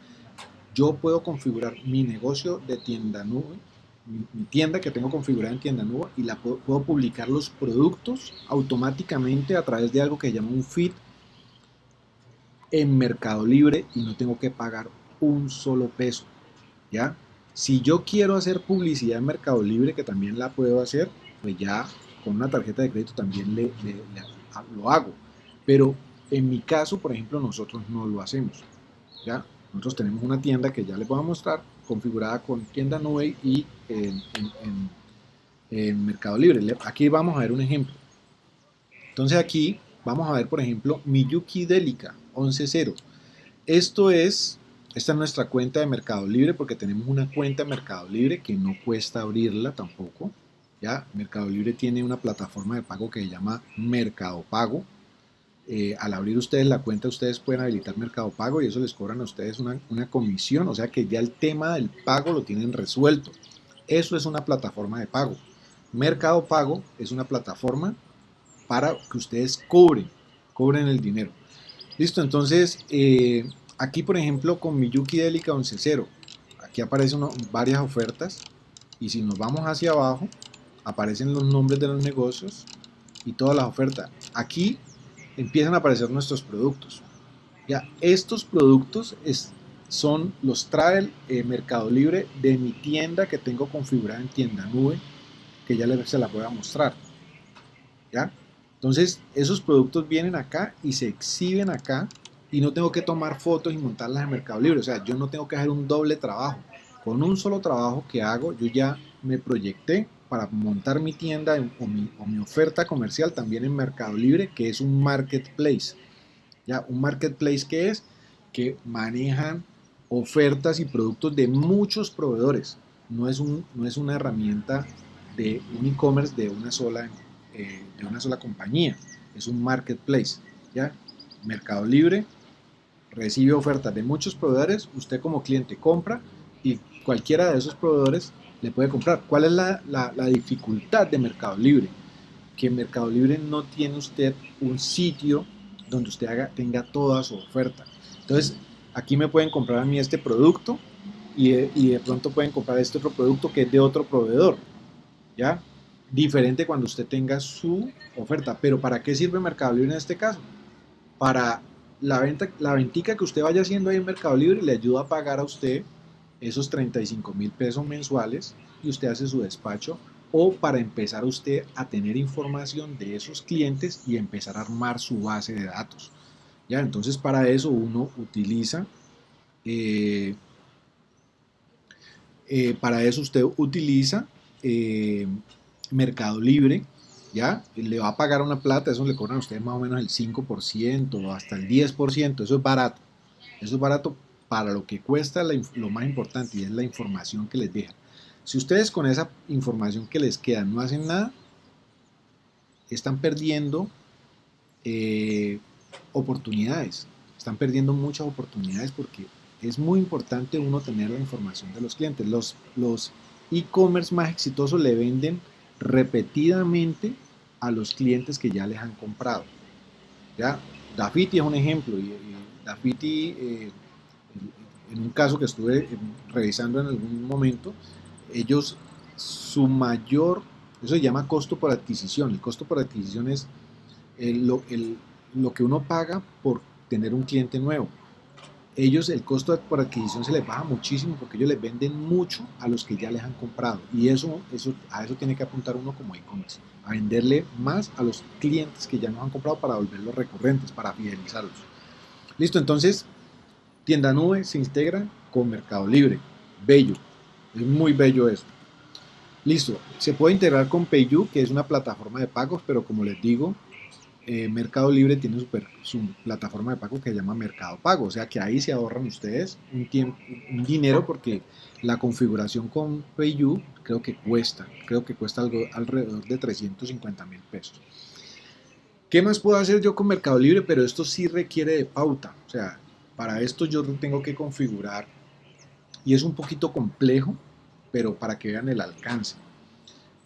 Yo puedo configurar mi negocio de Tienda Nube mi, tienda que tengo configurada en tienda nueva y la puedo, publicar los productos automáticamente a través de algo que llama un feed en Mercado Libre y no tengo que pagar un solo peso. ¿Ya? Si yo quiero hacer publicidad en Mercado Libre, que también la puedo hacer, pues ya con una tarjeta de crédito también le, lo hago. Pero en mi caso, por ejemplo, nosotros no lo hacemos. ¿ya? Nosotros tenemos una tienda que ya les voy a mostrar, configurada con tienda nube y en, Mercado Libre. Aquí vamos a ver un ejemplo. Entonces aquí vamos a ver, por ejemplo, Miyuki Delica 11.0. Esto es, esta es nuestra cuenta de Mercado Libre porque tenemos una cuenta de Mercado Libre que no cuesta abrirla tampoco. Ya, Mercado Libre tiene una plataforma de pago que se llama Mercado Pago eh, al abrir ustedes la cuenta, ustedes pueden habilitar Mercado Pago y eso les cobran a ustedes una, comisión, o sea que ya el tema del pago lo tienen resuelto. Eso es una plataforma de pago. Mercado Pago es una plataforma para que ustedes cobren, cobren el dinero. Listo, entonces eh, aquí por ejemplo con Miyuki Delica 11.0, aquí aparecen varias ofertas y si nos vamos hacia abajo aparecen los nombres de los negocios y todas las ofertas. Aquí empiezan a aparecer nuestros productos. Ya, estos productos son los trae el Mercado Libre de mi tienda que tengo configurada en tienda nube, que ya les, se la voy a mostrar. ¿Ya? Entonces, esos productos vienen acá y se exhiben acá y no tengo que tomar fotos y montarlas en Mercado Libre. O sea, yo no tengo que hacer un doble trabajo. Con un solo trabajo que hago, yo ya me proyecté para montar mi tienda o mi, o oferta comercial también en Mercado Libre, que es un marketplace. Ya, un marketplace que es que manejan ofertas y productos de muchos proveedores. No es, un, no es una herramienta de un e-commerce de una sola eh, de una sola compañía. Es un marketplace. ¿ya? Mercado Libre recibe ofertas de muchos proveedores. Usted como cliente compra y cualquiera de esos proveedores le puede comprar. ¿Cuál es la, la, dificultad de Mercado Libre? Que Mercado Libre no tiene usted un sitio donde usted haga, tenga toda su oferta. Entonces, aquí me pueden comprar a mí este producto y y de pronto pueden comprar este otro producto que es de otro proveedor. ¿Ya? Diferente cuando usted tenga su oferta. Pero ¿para qué sirve Mercado Libre en este caso? Para la venta, la ventica que usted vaya haciendo ahí en Mercado Libre le ayuda a pagar a usted esos 35 mil pesos mensuales y usted hace su despacho o para empezar usted a tener información de esos clientes y empezar a armar su base de datos. Ya, entonces para eso uno utiliza, eh, eh, para eso usted utiliza eh, Mercado Libre, ¿ya? Le va a pagar una plata, eso le cobran a ustedes más o menos el 5% o hasta el 10%, eso es barato. Eso es barato para lo que cuesta lo más importante y es la información que les deja. Si ustedes con esa información que les queda no hacen nada, están perdiendo eh, oportunidades, están perdiendo muchas oportunidades porque es muy importante uno tener la información de los clientes. Los, los e-commerce más exitosos le venden repetidamente a los clientes que ya les han comprado. ¿ya? Dafiti es un ejemplo. Y, Dafiti, eh, en un caso que estuve revisando en algún momento, ellos, su mayor, eso se llama costo por adquisición. El costo por adquisición es lo, lo que uno paga por tener un cliente nuevo ellos el costo por adquisición se les baja muchísimo porque ellos les venden mucho a los que ya les han comprado y eso, eso a eso tiene que apuntar uno como e-commerce, a venderle más a los clientes que ya nos han comprado para volverlos recurrentes, para fidelizarlos. Listo, entonces tienda nube se integra con Mercado Libre, bello, es muy bello eso. Listo, se puede integrar con PayU, que es una plataforma de pagos, pero como les digo, eh, Mercado Libre tiene su, plataforma de pago que se llama Mercado Pago, o sea que ahí se ahorran ustedes un, tiempo, un dinero porque la configuración con PayU creo que cuesta, creo que cuesta algo alrededor de 350 mil pesos. ¿Qué más puedo hacer yo con Mercado Libre? Pero esto sí requiere de pauta, o sea, para esto yo tengo que configurar y es un poquito complejo, pero para que vean el alcance.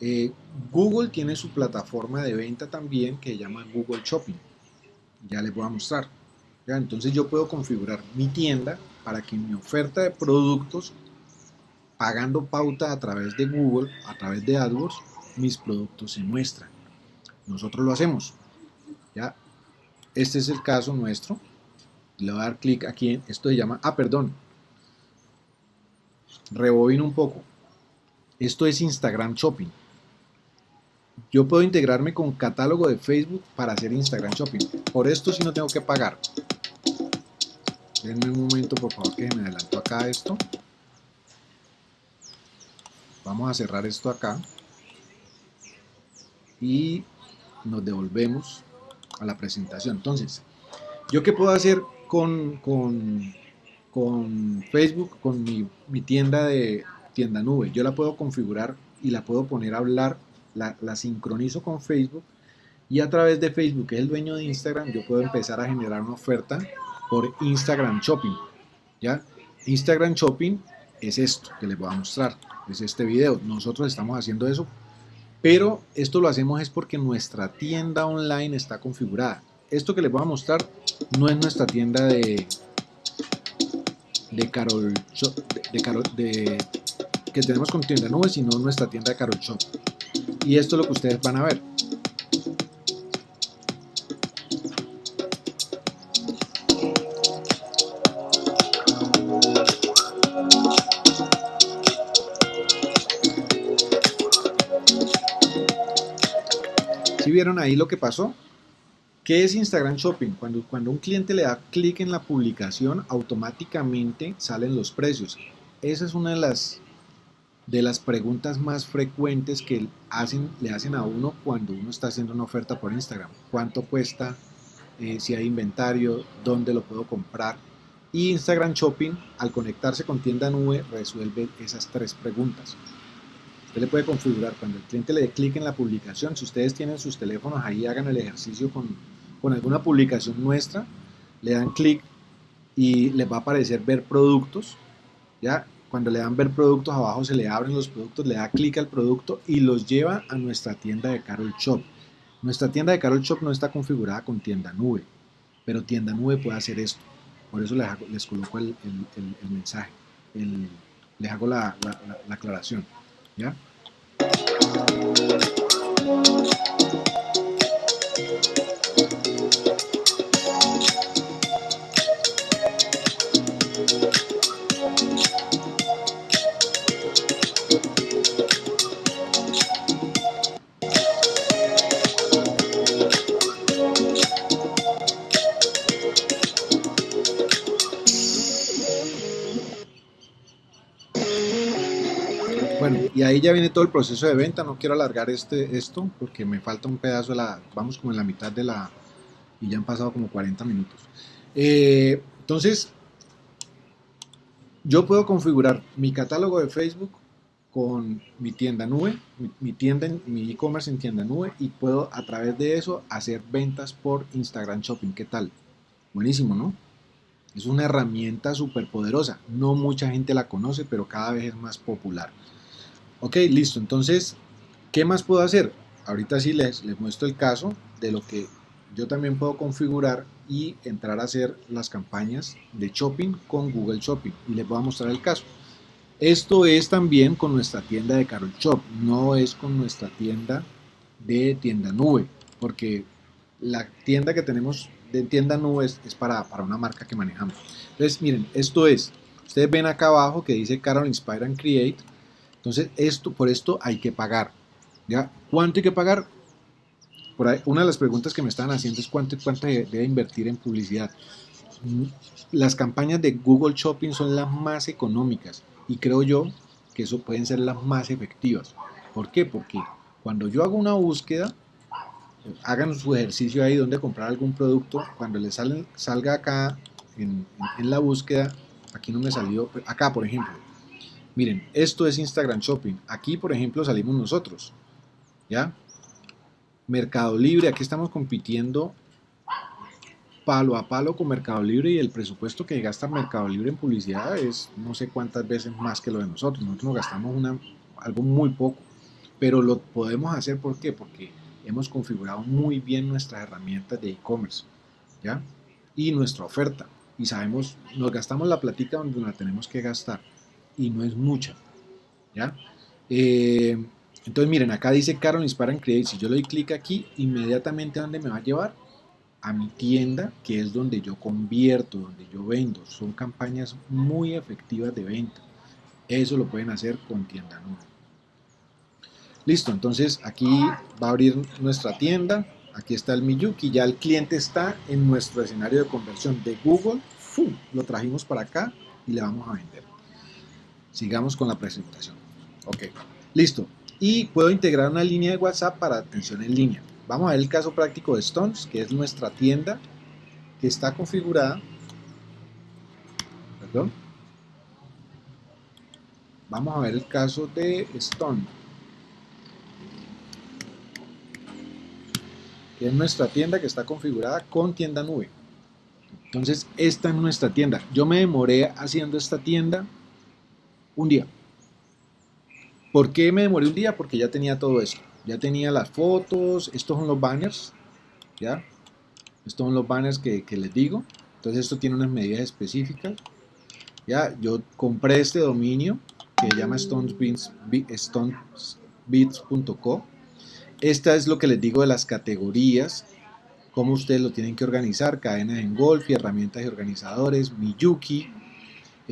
Eh, Google tiene su plataforma de venta también que se llama Google Shopping. Ya les voy a mostrar. Entonces yo puedo configurar mi tienda para que mi oferta de productos, pagando pauta a través de Google, a través de AdWords, mis productos se muestran. Nosotros lo hacemos. ¿ya? Este es el caso nuestro. Le voy a dar clic aquí en esto se llama, ah, perdón. Rebobino un poco. Esto es Instagram Shopping. Yo puedo integrarme con catálogo de Facebook para hacer Instagram Shopping. Por esto sí no tengo que pagar. Denme un momento, por favor, que me adelanto acá esto. Vamos a cerrar esto acá. Y nos devolvemos a la presentación. Entonces, ¿yo qué puedo hacer con, con, con Facebook, con mi, mi tienda de tienda nube? Yo la puedo configurar y la puedo poner a hablar la, sincronizo con Facebook y a través de Facebook, que es el dueño de Instagram, yo puedo empezar a generar una oferta por Instagram Shopping. ¿ya? Instagram Shopping es esto que les voy a mostrar, es este video. Nosotros estamos haciendo eso, pero esto lo hacemos es porque nuestra tienda online está configurada esto que les voy a mostrar no es nuestra tienda de de Carol Shop, de, que tenemos con tienda nube, sino nuestra tienda de Carol Shop. Y esto es lo que ustedes van a ver. ¿Sí vieron ahí lo que pasó? ¿Qué es Instagram Shopping? Cuando, cuando un cliente le da clic en la publicación, automáticamente salen los precios. Esa es una de las, de las preguntas más frecuentes que hacen, le hacen a uno cuando uno está haciendo una oferta por Instagram. ¿Cuánto cuesta? Eh, si hay inventario, dónde lo puedo comprar. Y Instagram Shopping, al conectarse con tienda nube, resuelve esas tres preguntas. Usted le puede configurar cuando el cliente le dé clic en la publicación. Si ustedes tienen sus teléfonos ahí, hagan el ejercicio con, con alguna publicación nuestra, le dan clic y les va a aparecer ver productos. Ya cuando le dan ver productos abajo se le abren los productos, le da clic al producto y los lleva a nuestra tienda de Carol Shop. Nuestra tienda de Carol Shop no está configurada con tienda nube, pero tienda nube puede hacer esto. Por eso les, coloco el, mensaje, les hago la aclaración. ¿ya? Y ahí ya viene todo el proceso de venta. No quiero alargar este, esto porque me falta un pedazo de la. Vamos como en la mitad de la. Y ya han pasado como 40 minutos. Eh, entonces, yo puedo configurar mi catálogo de Facebook con mi tienda nube, mi, tienda, mi e-commerce en tienda nube y puedo a través de eso hacer ventas por Instagram Shopping. ¿Qué tal? Buenísimo, ¿no? Es una herramienta súper poderosa. No mucha gente la conoce, pero cada vez es más popular. Ok, listo. Entonces, ¿qué más puedo hacer? Ahorita sí les, les muestro el caso de lo que yo también puedo configurar y entrar a hacer las campañas de shopping con Google Shopping. Y les voy a mostrar el caso. Esto es también con nuestra tienda de Carol Shop, no es con nuestra tienda de tienda nube, porque la tienda que tenemos de tienda nube es, para, para, una marca que manejamos. Entonces, miren, esto es, ustedes ven acá abajo que dice Carol Inspire and Create, entonces, esto, por esto hay que pagar. ¿ya? ¿Cuánto hay que pagar? Por ahí, una de las preguntas que me están haciendo es cuánto, cuánto debe invertir en publicidad. Las campañas de Google Shopping son las más económicas y creo yo que eso pueden ser las más efectivas. ¿Por qué? Porque cuando yo hago una búsqueda, hagan su ejercicio ahí donde comprar algún producto, cuando le salen, salga acá en la búsqueda, aquí no me salió, acá por ejemplo, Miren, esto es Instagram Shopping. Aquí, por ejemplo, salimos nosotros. ¿Ya? Mercado Libre, aquí estamos compitiendo palo a palo con Mercado Libre y el presupuesto que gasta Mercado Libre en publicidad es no sé cuántas veces más que lo de nosotros. Nosotros nos gastamos una, algo muy poco, pero lo podemos hacer ¿por qué? Porque hemos configurado muy bien nuestras herramientas de e-commerce. Y nuestra oferta. Y sabemos, nos gastamos la platica donde la tenemos que gastar y no es mucha. ¿ya? Eh, entonces miren, acá dice Carol Inspire and Create. Si yo le doy clic aquí, inmediatamente ¿a dónde me va a llevar? A mi tienda, que es donde yo convierto, donde yo vendo. Son campañas muy efectivas de venta. Eso lo pueden hacer con tienda nube. Listo, entonces aquí va a abrir nuestra tienda. Aquí está el Miyuki. Ya el cliente está en nuestro escenario de conversión de Google. Lo trajimos para acá y le vamos a vender. Sigamos con la presentación. Ok, listo. Y puedo integrar una línea de WhatsApp para atención en línea. Vamos a ver el caso práctico de Stones, que es nuestra tienda que está configurada. Perdón. Vamos a ver el caso de Stone. Que es nuestra tienda que está configurada con tienda nube. Entonces, esta es nuestra tienda. Yo me demoré haciendo esta tienda un día. ¿Por qué me demoré un día? Porque ya tenía todo eso. Ya tenía las fotos, estos son los banners, ¿ya? Estos son los banners que, les digo. Entonces esto tiene unas medidas específicas. Ya, yo compré este dominio que se llama stonesbeats.co. Esta es lo que les digo de las categorías, cómo ustedes lo tienen que organizar, cadenas en golf y herramientas y organizadores, Miyuki,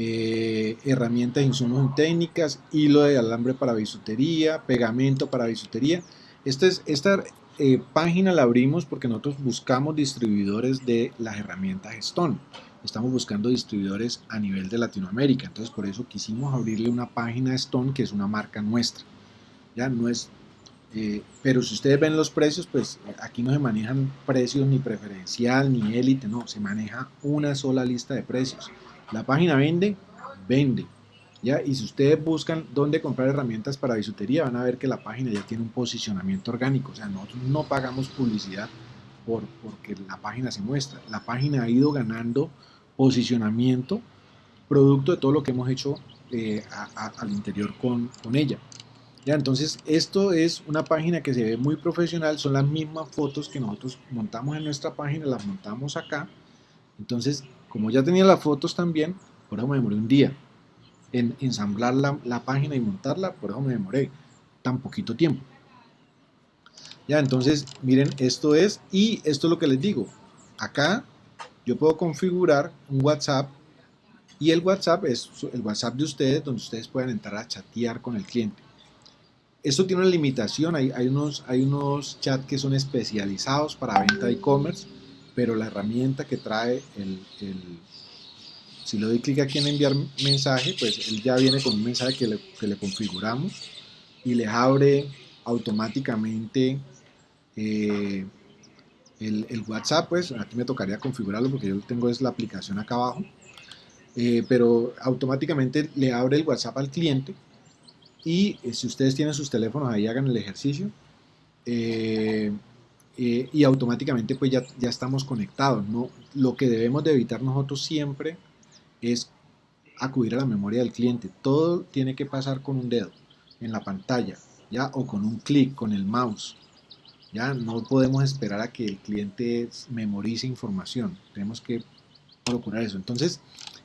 eh, herramientas, insumos técnicas, hilo de alambre para bisutería, pegamento para bisutería. Esta, es, esta eh, página la abrimos porque nosotros buscamos distribuidores de las herramientas Stone. Estamos buscando distribuidores a nivel de Latinoamérica. Entonces por eso quisimos abrirle una página Stone que es una marca nuestra. Ya no es eh, pero si ustedes ven los precios, pues aquí no se manejan precios ni preferencial ni élite, no, se maneja una sola lista de precios. La página vende, vende. ¿ya? Y si ustedes buscan dónde comprar herramientas para bisutería, van a ver que la página ya tiene un posicionamiento orgánico. O sea, nosotros no pagamos publicidad por, porque la página se muestra. La página ha ido ganando posicionamiento producto de todo lo que hemos hecho eh, al interior con, con ella. Ya, entonces esto es una página que se ve muy profesional, son las mismas fotos que nosotros montamos en nuestra página, las montamos acá. Entonces, como ya tenía las fotos también, por eso me demoré un día en ensamblar la, página y montarla, por eso me demoré tan poquito tiempo. Ya, entonces, miren, esto es, y esto es lo que les digo, acá yo puedo configurar un WhatsApp y el WhatsApp es el WhatsApp de ustedes donde ustedes pueden entrar a chatear con el cliente. Esto tiene una limitación, hay, hay, unos, hay unos chats que son especializados para venta de e-commerce, pero la herramienta que trae el, si le doy clic aquí en enviar mensaje, pues él ya viene con un mensaje que le, que le configuramos y les abre automáticamente eh, el, WhatsApp, pues aquí me tocaría configurarlo porque yo tengo es la aplicación acá abajo, eh, pero automáticamente le abre el WhatsApp al cliente y eh, si ustedes tienen sus teléfonos ahí, hagan el ejercicio. Eh, y automáticamente pues ya, ya estamos conectados. ¿no? Lo que debemos de evitar nosotros siempre es acudir a la memoria del cliente. Todo tiene que pasar con un dedo en la pantalla, ¿ya? O con un clic, con el mouse. Ya no podemos esperar a que el cliente memorice información. Tenemos que procurar eso. Entonces,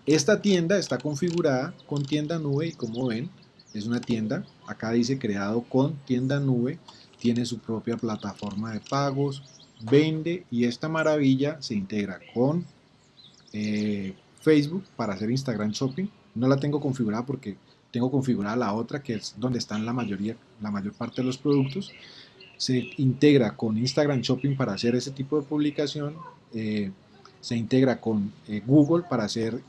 esta tienda está configurada con tienda nube y como ven, es una tienda, acá dice creado con tienda nube, tiene su propia plataforma de pagos, vende y esta maravilla se integra con eh, Facebook para hacer Instagram Shopping. No la tengo configurada porque tengo configurada la otra que es donde están la mayoría, la mayor parte de los productos. Se integra con Instagram Shopping para hacer ese tipo de publicación. Eh, se integra con eh, Google para hacer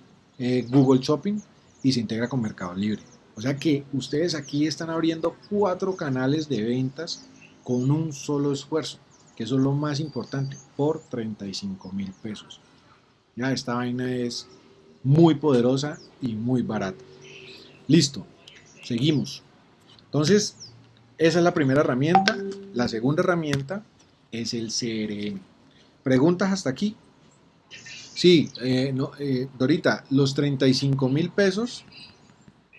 Google Shopping y se integra con Mercado Libre. O sea que ustedes aquí están abriendo cuatro canales de ventas con un solo esfuerzo, que eso es lo más importante, por 35 mil pesos. Ya esta vaina es muy poderosa y muy barata. Listo, seguimos. Entonces, esa es la primera herramienta. La segunda herramienta es el CRM. ¿Preguntas hasta aquí? Sí, eh, eh, Dorita, los 35 mil pesos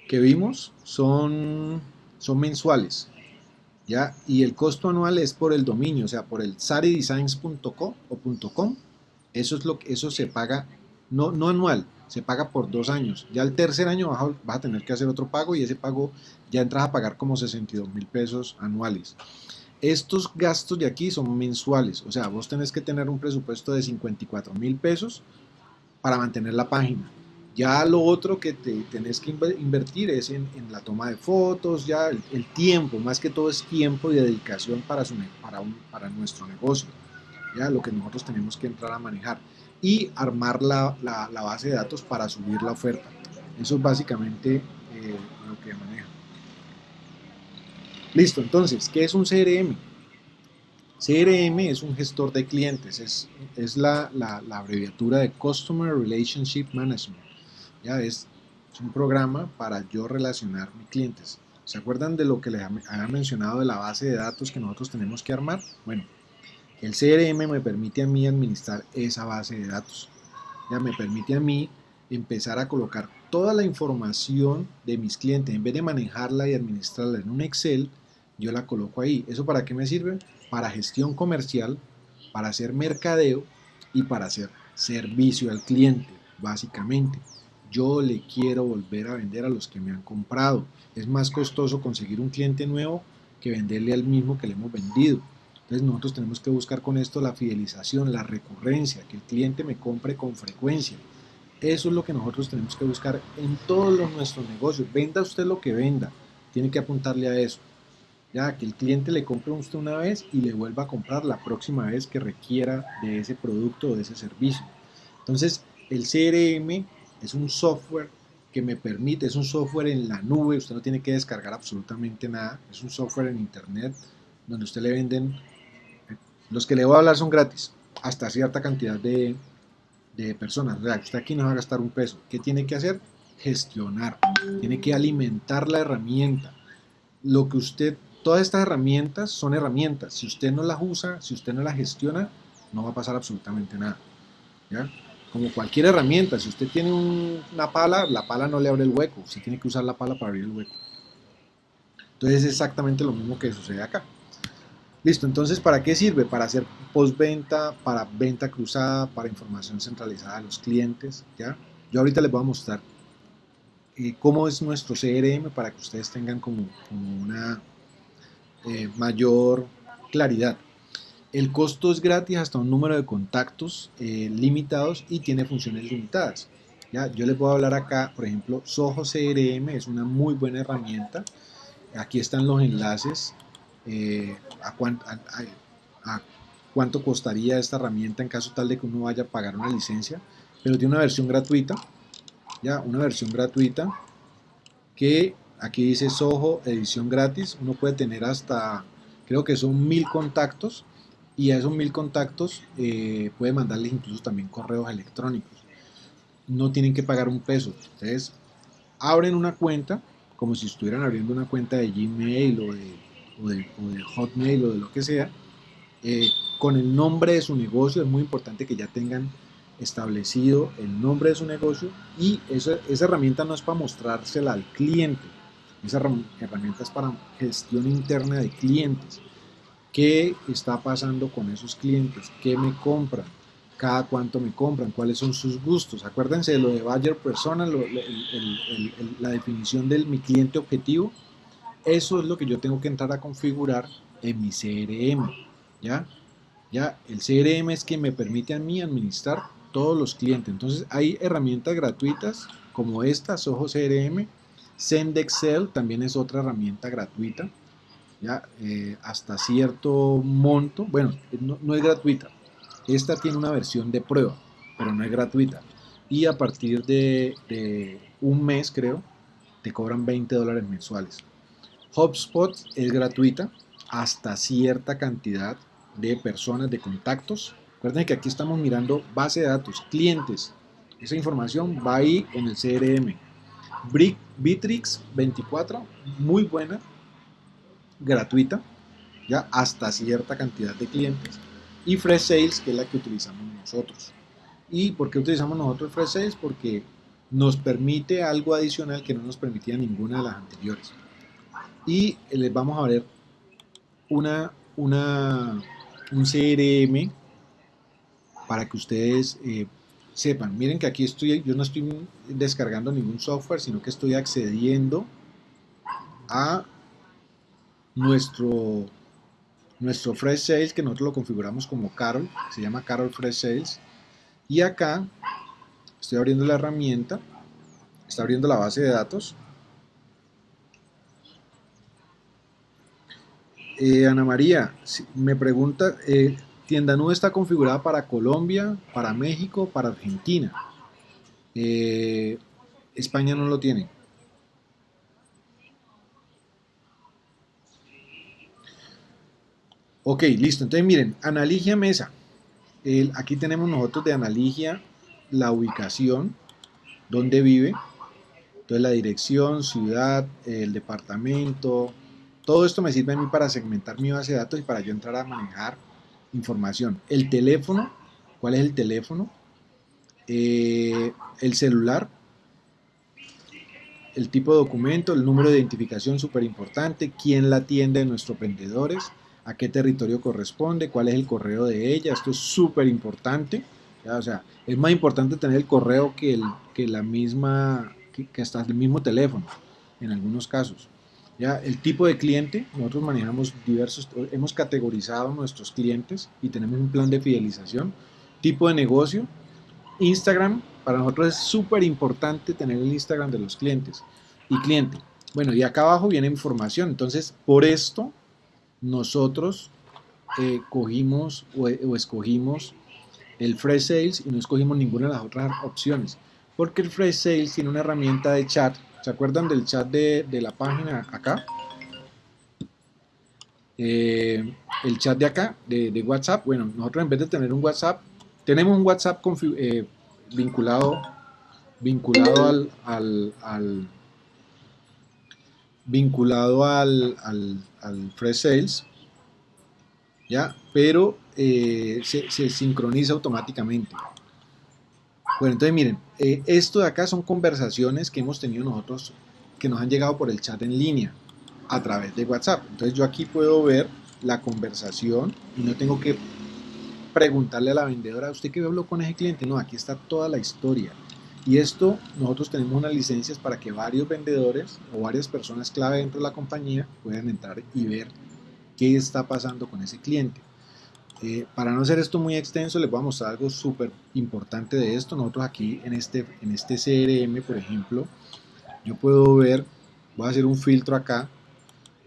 que vimos son, son mensuales. ¿Ya? Y el costo anual es por el dominio, o sea, por el saridesigns.co o .com. Eso, es lo que, eso se paga, no, no anual, se paga por dos años. Ya el tercer año vas a, vas a tener que hacer otro pago y ese pago ya entras a pagar como 62 mil pesos anuales. Estos gastos de aquí son mensuales, o sea, vos tenés que tener un presupuesto de 54 mil pesos para mantener la página. Ya lo otro que te tenés que invertir es en, la toma de fotos, ya el, tiempo, más que todo es tiempo y dedicación para, su, para, para nuestro negocio, ya lo que nosotros tenemos que entrar a manejar y armar la, la, base de datos para subir la oferta. Eso es básicamente eh, lo que maneja. Listo, entonces, ¿qué es un CRM? CRM es un gestor de clientes, es, es la, la abreviatura de Customer Relationship Management. Ya es, un programa para yo relacionar mis clientes. ¿Se acuerdan de lo que les había mencionado de la base de datos que nosotros tenemos que armar? Bueno, el CRM me permite a mí administrar esa base de datos. Ya me permite a mí empezar a colocar toda la información de mis clientes. En vez de manejarla y administrarla en un Excel, yo la coloco ahí. ¿Eso para qué me sirve? Para gestión comercial, para hacer mercadeo y para hacer servicio al cliente, básicamente yo le quiero volver a vender a los que me han comprado. Es más costoso conseguir un cliente nuevo que venderle al mismo que le hemos vendido. Entonces nosotros tenemos que buscar con esto la fidelización, la recurrencia, que el cliente me compre con frecuencia. Eso es lo que nosotros tenemos que buscar en todos los nuestros negocios. Venda usted lo que venda, tiene que apuntarle a eso. ya que el cliente le compre a usted una vez y le vuelva a comprar la próxima vez que requiera de ese producto o de ese servicio. Entonces, el CRM es un software que me permite, es un software en la nube, usted no tiene que descargar absolutamente nada, es un software en internet donde usted le venden, los que le voy a hablar son gratis, hasta cierta cantidad de, personas, o sea, usted aquí no va a gastar un peso, ¿qué tiene que hacer? Gestionar, tiene que alimentar la herramienta, lo que usted, todas estas herramientas son herramientas, si usted no las usa, si usted no las gestiona, no va a pasar absolutamente nada, ¿ya? Como cualquier herramienta, si usted tiene una pala, la pala no le abre el hueco, usted tiene que usar la pala para abrir el hueco. Entonces es exactamente lo mismo que sucede acá. Listo, entonces ¿para qué sirve? Para hacer postventa, para venta cruzada, para información centralizada a los clientes, ¿ya? Yo ahorita les voy a mostrar eh, cómo es nuestro CRM para que ustedes tengan como, una eh, mayor claridad. El costo es gratis hasta un número de contactos eh, limitados y tiene funciones limitadas. ¿ya? Yo les a hablar acá, por ejemplo, Soho CRM es una muy buena herramienta. Aquí están los enlaces eh, a, cuánto costaría esta herramienta en caso tal de que uno vaya a pagar una licencia. Pero tiene una versión gratuita, ya una versión gratuita que aquí dice Soho edición gratis. Uno puede tener hasta, creo que son mil contactos y a esos mil contactos eh, puede mandarles incluso también correos electrónicos. No tienen que pagar un peso. Ustedes abren una cuenta como si estuvieran abriendo una cuenta de Gmail o de, Hotmail o de lo que sea, eh, con el nombre de su negocio. Es muy importante que ya tengan establecido el nombre de su negocio y esa, esa herramienta no es para mostrársela al cliente. Esa herramienta es para gestión interna de clientes qué está pasando con esos clientes, qué me compran, cada cuánto me compran, cuáles son sus gustos. Acuérdense de lo de Bayer Persona, la definición del mi cliente objetivo. Eso es lo que yo tengo que entrar a configurar en mi CRM. ¿ya? ¿Ya? El CRM es que me permite a mí administrar todos los clientes. Entonces hay herramientas gratuitas como esta, Soho CRM. Send Excel también es otra herramienta gratuita. Eh, hasta cierto monto, bueno, no, es gratuita, esta tiene una versión de prueba, pero no es gratuita, y a partir de, un mes creo, te cobran 20 dólares mensuales. HubSpot es gratuita hasta cierta cantidad de personas, de contactos. Recuerden que aquí estamos mirando base de datos, clientes. Esa información va ahí en el CRM. Bitrix 24, muy buena, gratuita, ya hasta cierta cantidad de clientes, y Fresh Sales, que es la que utilizamos nosotros. ¿Y por qué utilizamos nosotros Fresh Sales? Porque nos permite algo adicional que no nos permitía ninguna de las anteriores. Y les vamos a ver una, una, un CRM para que ustedes eh, sepan. Miren que aquí estoy, yo no estoy descargando ningún software, sino que estoy accediendo a nuestro, nuestro Fresh Sales, que nosotros lo configuramos como Carol, se llama Carol Fresh Sales. Y acá estoy abriendo la herramienta, está abriendo la base de datos. Eh, Ana María, me pregunta, eh, Tienda Nube está configurada para Colombia, para México, para Argentina. Eh, España no lo tiene. Ok, listo. Entonces miren, Analigia Mesa. aquí tenemos nosotros de Analigia la ubicación, donde vive. Entonces la dirección, ciudad, el departamento. Todo esto me sirve a mí para segmentar mi base de datos y para yo entrar a manejar información. El teléfono, ¿cuál es el teléfono? Eh, el celular, el tipo de documento, el número de identificación súper importante, quién la atiende de nuestros vendedores, a qué territorio corresponde, cuál es el correo de ella, esto es súper importante, o sea, es más importante tener el correo que, el, que la misma, que, hasta el mismo teléfono, en algunos casos. Ya, el tipo de cliente, nosotros manejamos diversos, hemos categorizado nuestros clientes y tenemos un plan de fidelización. Tipo de negocio, Instagram, para nosotros es súper importante tener el Instagram de los clientes y cliente. Bueno, y acá abajo viene información, entonces por esto nosotros eh, cogimos o, escogimos el Fresh Sales y no escogimos ninguna de las otras opciones. Porque el Fresh Sales tiene una herramienta de chat. ¿Se acuerdan del chat de, la página acá? Eh, el chat de acá, de, WhatsApp. Bueno, nosotros en vez de tener un WhatsApp, tenemos un WhatsApp eh, vinculado, vinculado al, al, vinculado al, al, al Fresh Sales ¿ya? Pero eh, se, sincroniza automáticamente. Bueno, entonces miren, eh, esto de acá son conversaciones que hemos tenido nosotros, que nos han llegado por el chat en línea, a través de WhatsApp. Entonces yo aquí puedo ver la conversación y no tengo que preguntarle a la vendedora, ¿usted qué habló con ese cliente? No, aquí está toda la historia. Y esto, nosotros tenemos unas licencias para que varios vendedores o varias personas clave dentro de la compañía puedan entrar y ver qué está pasando con ese cliente. Eh, para no hacer esto muy extenso, les voy a mostrar algo súper importante de esto. Nosotros aquí en este, en este CRM, por ejemplo, yo puedo ver, voy a hacer un filtro acá,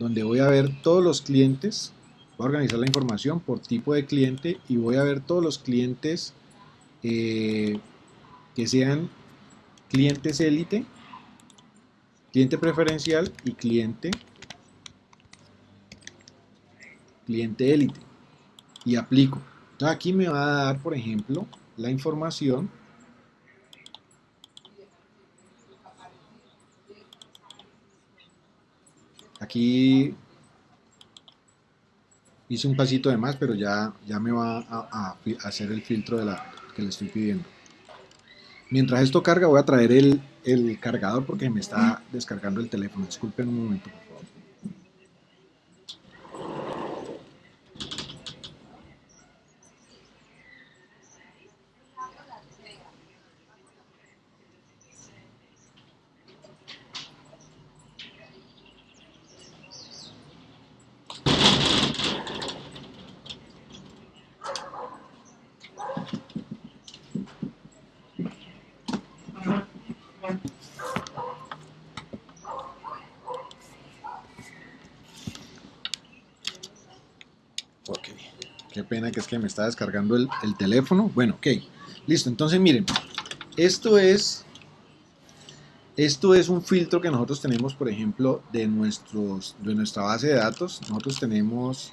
donde voy a ver todos los clientes, voy a organizar la información por tipo de cliente y voy a ver todos los clientes eh, que sean clientes élite, cliente preferencial y cliente cliente élite y aplico. aquí me va a dar, por ejemplo, la información Aquí hice un pasito de más, pero ya, ya me va a, hacer el filtro de la que le estoy pidiendo. Mientras esto carga, voy a traer el, el cargador porque me está descargando el teléfono. Disculpen un momento. Que me está descargando el, teléfono. Bueno, ok, listo. Entonces miren, esto es, esto es un filtro que nosotros tenemos, por ejemplo, de, nuestros, de nuestra base de datos. Nosotros tenemos,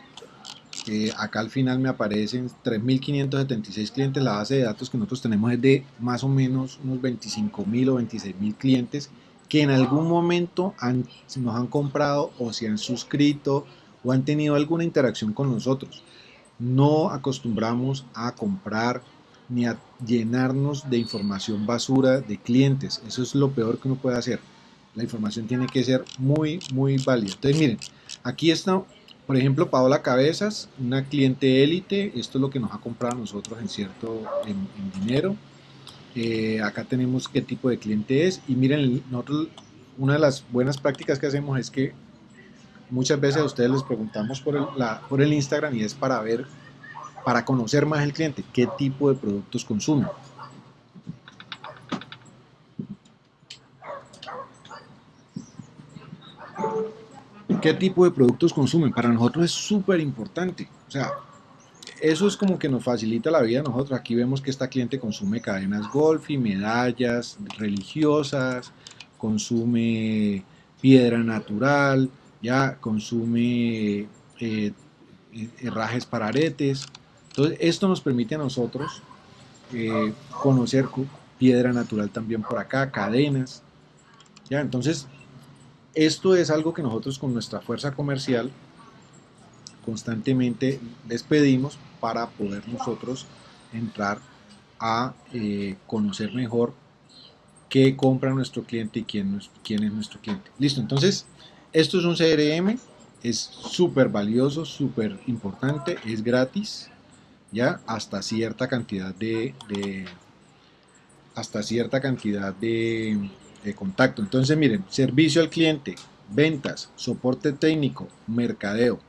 eh, acá al final me aparecen 3.576 clientes. La base de datos que nosotros tenemos es de más o menos unos 25.000 o 26.000 clientes que en algún momento han, nos han comprado o se han suscrito o han tenido alguna interacción con nosotros no acostumbramos a comprar ni a llenarnos de información basura de clientes. Eso es lo peor que uno puede hacer. La información tiene que ser muy, muy válida. Entonces, miren, aquí está, por ejemplo, Paola Cabezas, una cliente élite. Esto es lo que nos ha comprado a nosotros en cierto en, dinero. Eh, acá tenemos qué tipo de cliente es. Y miren, una de las buenas prácticas que hacemos es que muchas veces a ustedes les preguntamos por el, por el Instagram y es para ver, para conocer más el cliente, qué tipo de productos consume. ¿Qué tipo de productos consumen? Para nosotros es súper importante. O sea, eso es como que nos facilita la vida a nosotros. Aquí vemos que esta cliente consume cadenas golf y medallas religiosas, consume piedra natural, ya consume eh, herrajes para aretes. Entonces, esto nos permite a nosotros eh, conocer piedra natural también por acá, cadenas. ¿ya? Entonces, esto es algo que nosotros con nuestra fuerza comercial constantemente les pedimos para poder nosotros entrar a eh, conocer mejor qué compra nuestro cliente y quién es nuestro cliente. Listo, entonces esto es un CRM, es súper valioso, súper importante, es gratis, ya hasta cierta cantidad de, hasta cierta cantidad de, de contacto. Entonces miren, servicio al cliente, ventas, soporte técnico, mercadeo.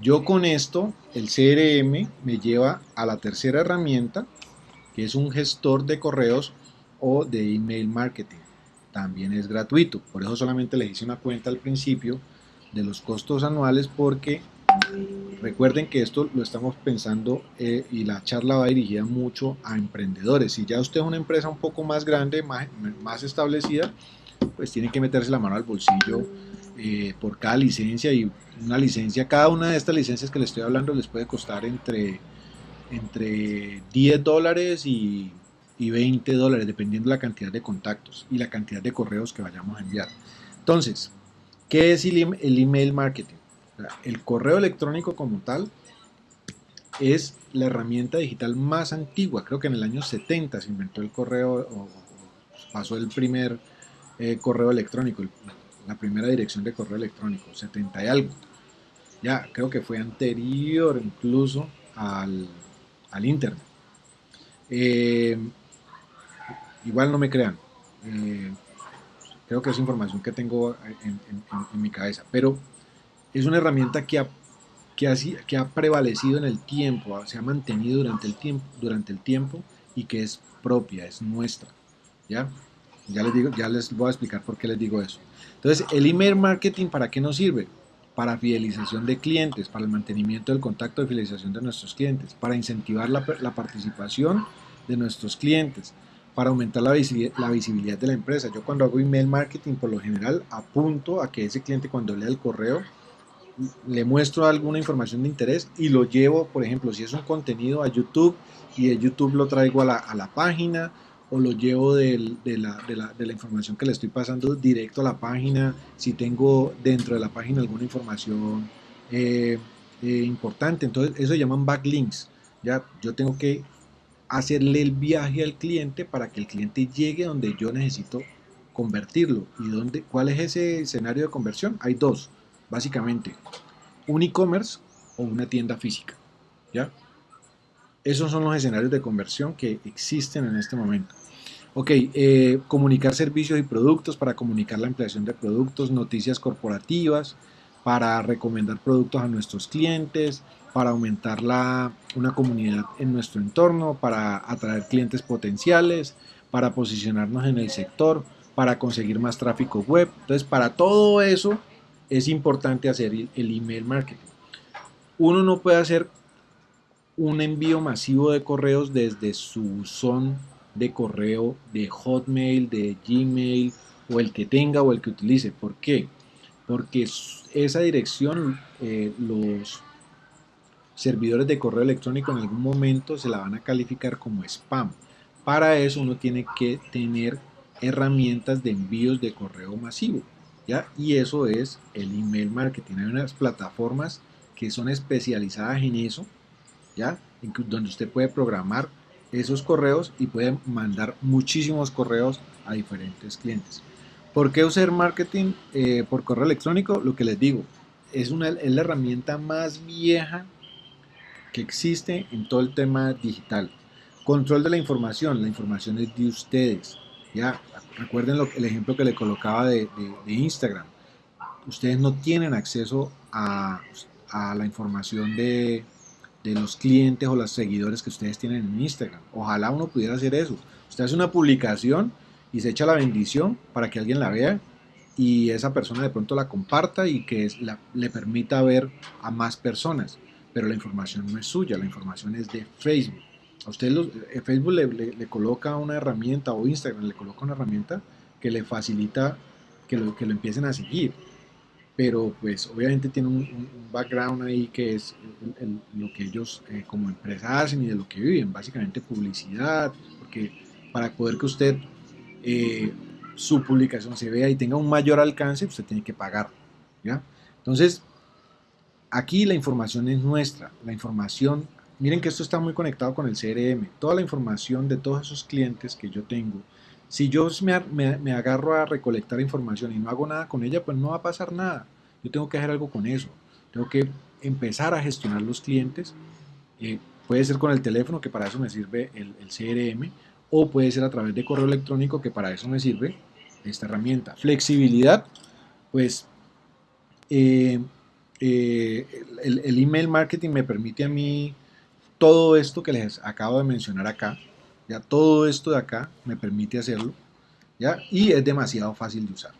Yo con esto, el CRM me lleva a la tercera herramienta, que es un gestor de correos o de email marketing también es gratuito. Por eso solamente les hice una cuenta al principio de los costos anuales porque Recuerden que esto lo estamos pensando eh, y la charla va dirigida mucho a emprendedores. Si ya usted es una empresa un poco más grande, más, más establecida, pues tiene que meterse la mano al bolsillo eh, por cada licencia y una licencia, cada una de estas licencias que le estoy hablando les puede costar entre, entre 10 dólares y, y 20 dólares, dependiendo de la cantidad de contactos y la cantidad de correos que vayamos a enviar. Entonces, ¿qué es el, email marketing? El correo electrónico como tal es la herramienta digital más antigua. Creo que en el año 70 se inventó el correo o pasó el primer eh, correo electrónico, la primera dirección de correo electrónico, 70 y algo. Ya, creo que fue anterior incluso al, Internet. Eh, igual no me crean. Eh, creo que es información que tengo en, en mi cabeza. Pero es una herramienta que ha, que, ha, que ha prevalecido en el tiempo, se ha mantenido durante el tiempo, durante el tiempo y que es propia, es nuestra. ¿ya? Ya les, digo, ya les voy a explicar por qué les digo eso. Entonces, el email marketing, ¿para qué nos sirve? Para fidelización de clientes, para el mantenimiento del contacto de fidelización de nuestros clientes, para incentivar la, la participación de nuestros clientes, para aumentar la la visibilidad de la empresa. Yo cuando hago email marketing, por lo general, apunto a que ese cliente cuando lea el correo le muestro alguna información de interés y lo llevo, por ejemplo, si es un contenido a YouTube y de YouTube lo traigo a la, a la página o lo llevo de, la, de, la, de, la, información que le estoy pasando directo a la página, si tengo dentro de la página alguna información eh, eh, importante, entonces eso se llaman backlinks, ya yo tengo que hacerle el viaje al cliente para que el cliente llegue donde yo necesito convertirlo y dónde, cuál es ese escenario de conversión, hay dos, básicamente un e-commerce o una tienda física. ¿ya? Esos son los escenarios de conversión que existen en este momento. Ok, eh, comunicar servicios y productos para comunicar la ampliación de productos, noticias corporativas, para recomendar productos a nuestros clientes, para aumentar la, una comunidad en nuestro entorno, para atraer clientes potenciales, para posicionarnos en el sector, para conseguir más tráfico web. Entonces, para todo eso es importante hacer el email marketing. Uno no puede hacer un envío masivo de correos desde su son de correo de Hotmail, de Gmail o el que tenga o el que utilice. ¿Por qué? Porque esa dirección eh, los servidores de correo electrónico en algún momento se la van a calificar como spam. Para eso uno tiene que tener herramientas de envíos de correo masivo. Y eso es el email marketing. Hay unas plataformas que son especializadas en eso, ¿ya? Donde usted puede programar esos correos y puede mandar muchísimos correos a diferentes clientes. ¿Por qué usar marketing eh, por correo electrónico? Lo que les digo, es, una, es la herramienta más vieja que existe en todo el tema digital. Control de la información, la información es de ustedes. ¿ya? Recuerden el ejemplo que le colocaba de, Instagram. Ustedes no tienen acceso a, la información de, los clientes o los seguidores que ustedes tienen en Instagram. Ojalá uno pudiera hacer eso. Usted hace una publicación y se echa la bendición para que alguien la vea y esa persona de pronto la comparta y que le permita ver a más personas. Pero la información no es suya, la información es de Facebook. A usted eh, Facebook le, coloca una herramienta o Instagram le coloca una herramienta que le facilita que lo, que lo empiecen a seguir. Pero pues obviamente tiene un, background ahí que es lo que ellos eh, como empresa hacen y de lo que viven. Básicamente publicidad, porque para poder que usted eh, su publicación se vea y tenga un mayor alcance, usted tiene que pagar. ¿ya? Entonces, aquí la información es nuestra. La información Miren que esto está muy conectado con el CRM. Toda la información de todos esos clientes que yo tengo, si yo me, agarro a recolectar información y no hago nada con ella, pues no va a pasar nada. Yo tengo que hacer algo con eso. Tengo que empezar a gestionar los clientes. Eh, puede ser con el teléfono, que para eso me sirve el, CRM, o puede ser a través de correo electrónico, que para eso me sirve esta herramienta. Flexibilidad, pues eh, eh, el, email marketing me permite a mí todo esto que les acabo de mencionar acá, ya todo esto de acá me permite hacerlo, ¿ya? Y es demasiado fácil de usar,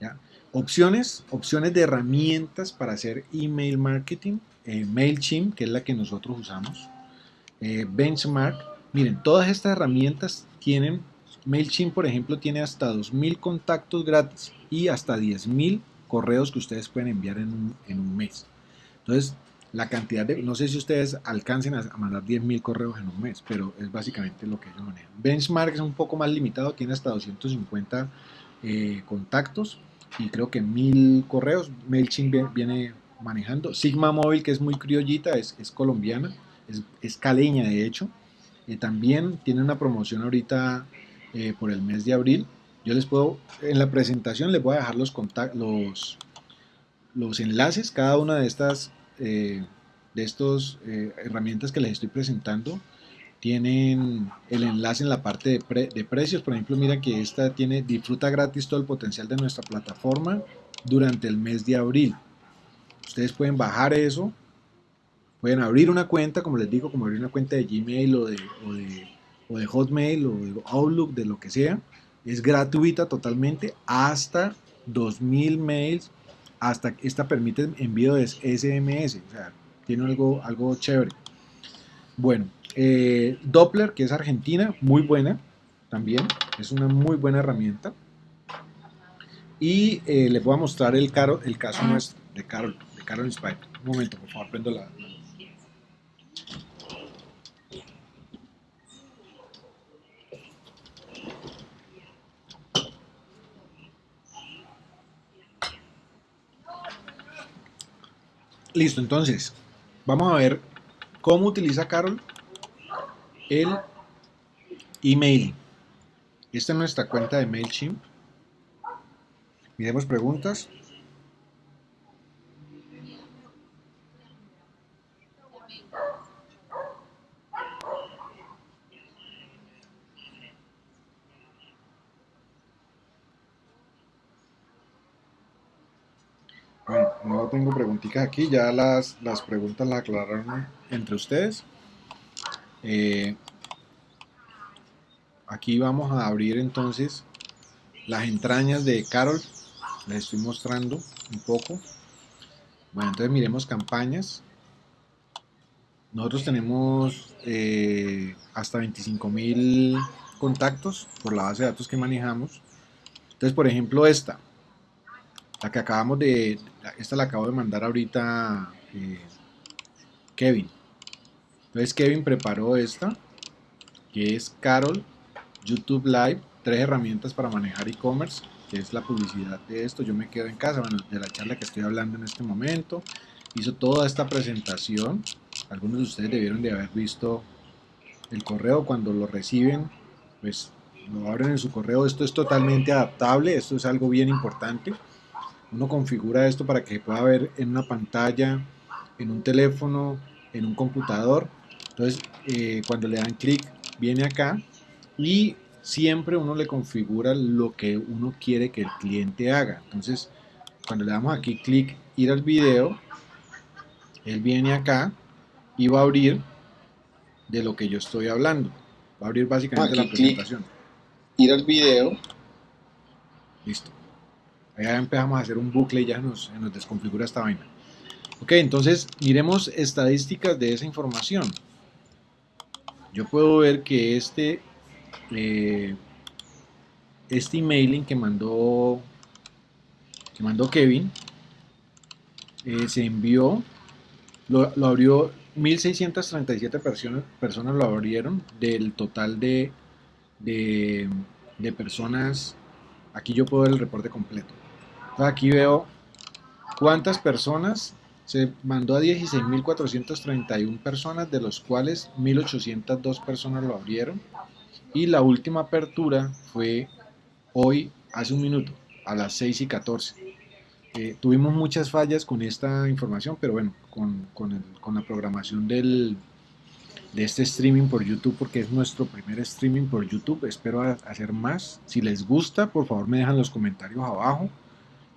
¿ya? opciones, opciones de herramientas para hacer email marketing, eh, MailChimp, que es la que nosotros usamos, eh, Benchmark. Miren, todas estas herramientas tienen, MailChimp por ejemplo tiene hasta 2.000 contactos gratis y hasta 10.000 correos que ustedes pueden enviar en un, en un mes. Entonces, la cantidad de, no sé si ustedes alcancen a, mandar 10.000 correos en un mes, pero es básicamente lo que ellos manejan. Benchmark es un poco más limitado, tiene hasta 250 eh, contactos y creo que 1000 correos. MailChimp viene manejando. Sigma Móvil, que es muy criollita, es, es colombiana, es, es, caleña de hecho. y también tiene una promoción ahorita eh, por el mes de abril. Yo les puedo, en la presentación les voy a dejar los, los, los enlaces, cada una de estas eh, de estas eh, herramientas que les estoy presentando tienen el enlace en la parte de, precios. Por ejemplo, mira que esta tiene disfruta gratis todo el potencial de nuestra plataforma durante el mes de abril. Ustedes pueden bajar eso, pueden abrir una cuenta, como les digo, como abrir una cuenta de Gmail o de, o de, o de Hotmail o de Outlook, de lo que sea. Es gratuita totalmente hasta 2000 mails hasta esta permite envío de SMS, o sea, tiene algo, algo chévere. Bueno, eh, Doppler, que es argentina, muy buena también, es una muy buena herramienta. Y eh, les voy a mostrar el, caso nuestro de Carol, de Carol Spider. Un momento, por favor, prendo la, Listo, entonces, vamos a ver cómo utiliza Carol el email. Esta es nuestra cuenta de MailChimp. Miremos preguntas. no tengo preguntitas aquí, ya las, las preguntas las aclararon entre ustedes. Eh, aquí vamos a abrir entonces las entrañas de Carol. Les estoy mostrando un poco. Bueno, entonces miremos campañas. Nosotros tenemos eh, hasta 25 mil contactos por la base de datos que manejamos. Entonces, por ejemplo, esta, la que acabamos de, esta la acabo de mandar ahorita eh, Kevin. Entonces Kevin preparó esta, que es Carol YouTube Live, tres herramientas para manejar e-commerce, que es la publicidad de esto. Yo me quedo en casa, bueno, de la charla que estoy hablando en este momento. Hizo toda esta presentación. Algunos de ustedes debieron de haber visto el correo cuando lo reciben, pues lo abren en su correo. Esto es totalmente adaptable, esto es algo bien importante uno configura esto para que pueda ver en una pantalla, en un teléfono, en un computador. Entonces, eh, cuando le dan clic, viene acá y siempre uno le configura lo que uno quiere que el cliente haga. Entonces, cuando le damos aquí clic, ir al video, él viene acá y va a abrir de lo que yo estoy hablando. Va a abrir básicamente la presentación. ir al video. Listo. Ya empezamos a hacer un bucle y ya nos, nos desconfigura esta vaina. Ok, entonces miremos estadísticas de esa información. Yo puedo ver que este, eh, este emailing que mandó, que mandó Kevin eh, se envió, lo, abrió 1637 personas, personas lo abrieron del total de, de personas. Aquí yo puedo ver el reporte completo. Aquí veo cuántas personas se mandó a 16.431 personas, de los cuales 1.802 personas lo abrieron. Y la última apertura fue hoy, hace un minuto, a las 6 y 14. Eh, tuvimos muchas fallas con esta información, pero bueno, con, con la programación del, de este streaming por YouTube, porque es nuestro primer streaming por YouTube. Espero hacer más. Si les gusta, por favor me dejan los comentarios abajo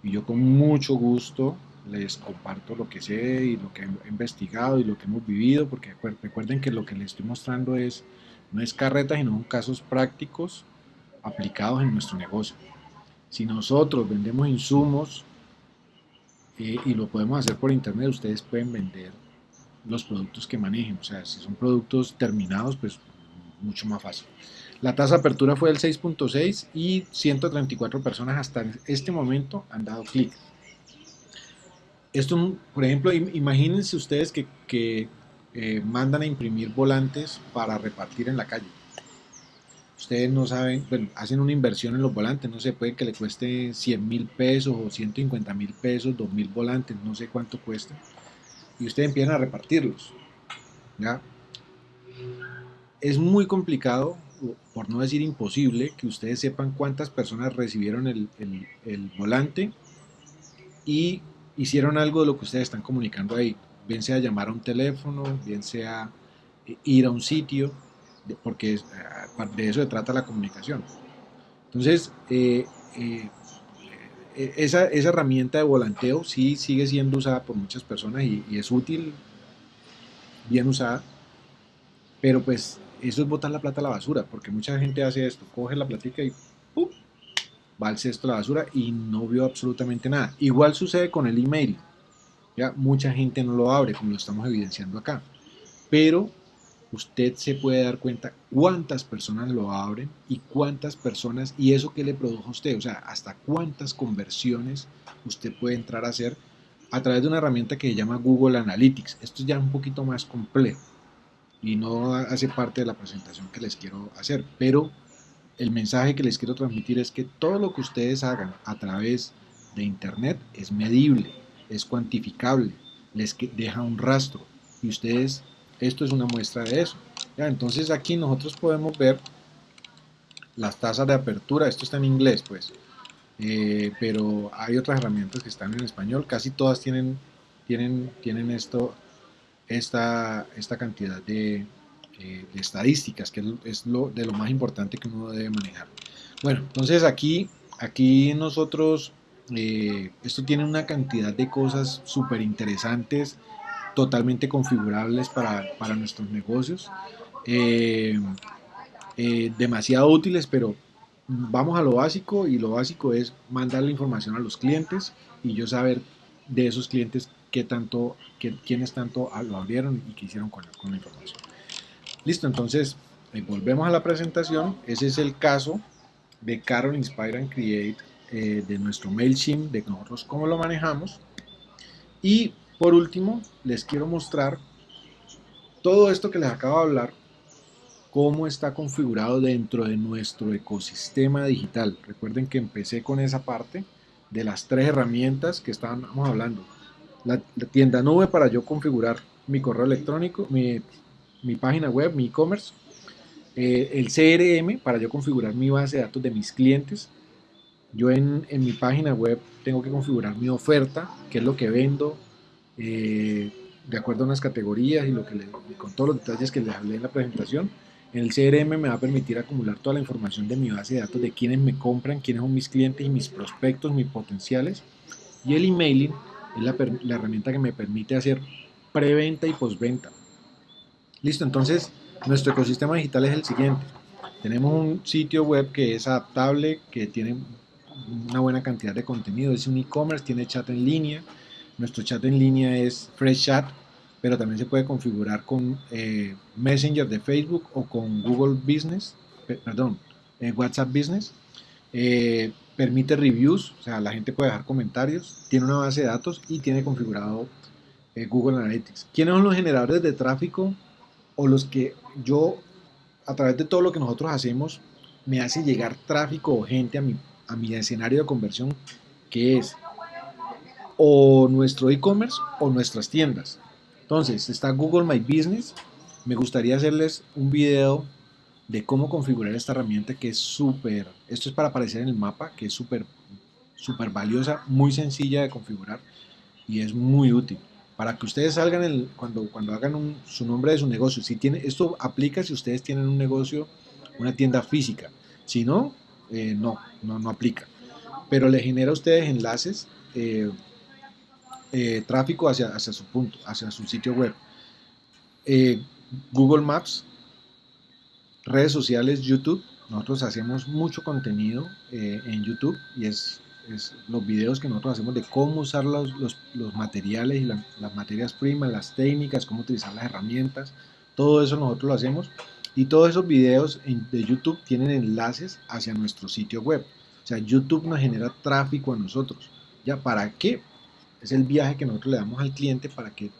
y yo con mucho gusto les comparto lo que sé y lo que he investigado y lo que hemos vivido, porque recuerden que lo que les estoy mostrando es, no es carreta, sino casos prácticos aplicados en nuestro negocio. Si nosotros vendemos insumos eh, y lo podemos hacer por internet, ustedes pueden vender los productos que manejen. O sea, si son productos terminados, pues mucho más fácil. La tasa de apertura fue del 6.6 y 134 personas hasta este momento han dado clic. Esto, por ejemplo, imagínense ustedes que, eh, mandan a imprimir volantes para repartir en la calle. Ustedes no saben, bueno, hacen una inversión en los volantes, no sé, puede que le cueste 100 mil pesos o 150 mil pesos, 2 mil volantes, no sé cuánto cuesta. Y ustedes empiezan a repartirlos. Es muy complicado, por no decir imposible, que ustedes sepan cuántas personas recibieron el, el volante y hicieron algo de lo que ustedes están comunicando ahí. Bien sea llamar a un teléfono, bien sea eh, ir a un sitio, porque eh, de eso se trata la comunicación. Entonces, eh, esa, esa, herramienta de volanteo sí sigue siendo usada por muchas personas y, es útil, bien usada, pero pues eso es botar la plata a la basura, porque mucha gente hace esto, coge la platica y ¡pum! va al cesto de la basura y no vio absolutamente nada. Igual sucede con el email. Ya mucha gente no lo abre, como lo estamos evidenciando acá. Pero usted se puede dar cuenta cuántas personas lo abren y cuántas personas, y eso que le produjo a usted, o sea, hasta cuántas conversiones usted puede entrar a hacer a través de una herramienta que se llama Google Analytics. Esto es ya un poquito más complejo y no hace parte de la presentación que les quiero hacer, pero el mensaje que les quiero transmitir es que todo lo que ustedes hagan a través de Internet es medible, es cuantificable, les deja un rastro y ustedes, esto es una muestra de eso. Entonces aquí nosotros podemos ver las tasas de apertura, esto está en inglés pues, eh, pero hay otras herramientas que están en español, casi todas tienen, tienen, tienen esto, esta, esta cantidad de, eh, estadísticas, que es lo, de lo más importante que uno debe manejar. Bueno, entonces aquí, aquí nosotros, eh, esto tiene una cantidad de cosas súper interesantes, totalmente configurables para, para nuestros negocios, eh, demasiado útiles, pero vamos a lo básico y lo básico es mandar la información a los clientes y yo saber de esos clientes qué tanto, quiénes tanto lo abrieron y qué hicieron con, con la información. Listo, entonces eh, volvemos a la presentación. Ese es el caso de Carol Inspire and Create eh, de nuestro MailChimp, de nosotros cómo lo manejamos. Y por último, les quiero mostrar todo esto que les acabo de hablar, cómo está configurado dentro de nuestro ecosistema digital. Recuerden que empecé con esa parte de las tres herramientas que estábamos hablando. La, tienda nube para yo configurar mi correo electrónico, mi mi página web, mi e-commerce, eh, el CRM para yo configurar mi base de datos de mis clientes. Yo en, mi página web tengo que configurar mi oferta, qué es lo que vendo, eh, de acuerdo a unas categorías y, lo que con todos los detalles que les hablé en la presentación. En el CRM me va a permitir acumular toda la información de mi base de datos de quienes me compran, quiénes son mis clientes y mis prospectos, mis potenciales. Y el emailing es la, la herramienta que me permite hacer preventa y postventa. Listo, entonces nuestro ecosistema digital es el siguiente. Tenemos un sitio web que es adaptable, que tiene una buena cantidad de contenido, es un e-commerce, tiene chat en línea. Nuestro chat en línea es Fresh Chat, pero también se puede configurar con eh, Messenger de Facebook o con Google Business, perdón, eh, WhatsApp Business. Eh, permite reviews, o sea, la gente puede dejar comentarios, tiene una base de datos y tiene configurado Google Analytics. ¿Quiénes son los generadores de tráfico o los que yo, a través de todo lo que nosotros hacemos, me hace llegar tráfico o gente a mi, a mi escenario de conversión, que es o nuestro e-commerce o nuestras tiendas. Entonces, está Google My Business. Me gustaría hacerles un video de cómo configurar esta herramienta que es súper, esto es para aparecer en el mapa, que es súper, súper valiosa, muy sencilla de configurar y es muy útil para que ustedes salgan el, cuando, cuando hagan su nombre de su negocio. Si tiene, esto aplica si ustedes tienen un negocio, una tienda física. Si no, eh, no, no, no aplica. Pero le genera a ustedes enlaces, eh, eh, tráfico hacia, hacia su punto, hacia su sitio web. Google Maps, redes sociales, YouTube nosotros hacemos mucho contenido eh, en YouTube y es, los videos que nosotros hacemos de cómo usar los, los, los materiales y las materias primas, las técnicas, cómo utilizar las herramientas, todo eso nosotros lo hacemos y todos esos videos de YouTube tienen enlaces hacia nuestro sitio web. O sea, YouTube nos genera tráfico a nosotros. ¿Ya para qué? Es el viaje que nosotros le damos al cliente para que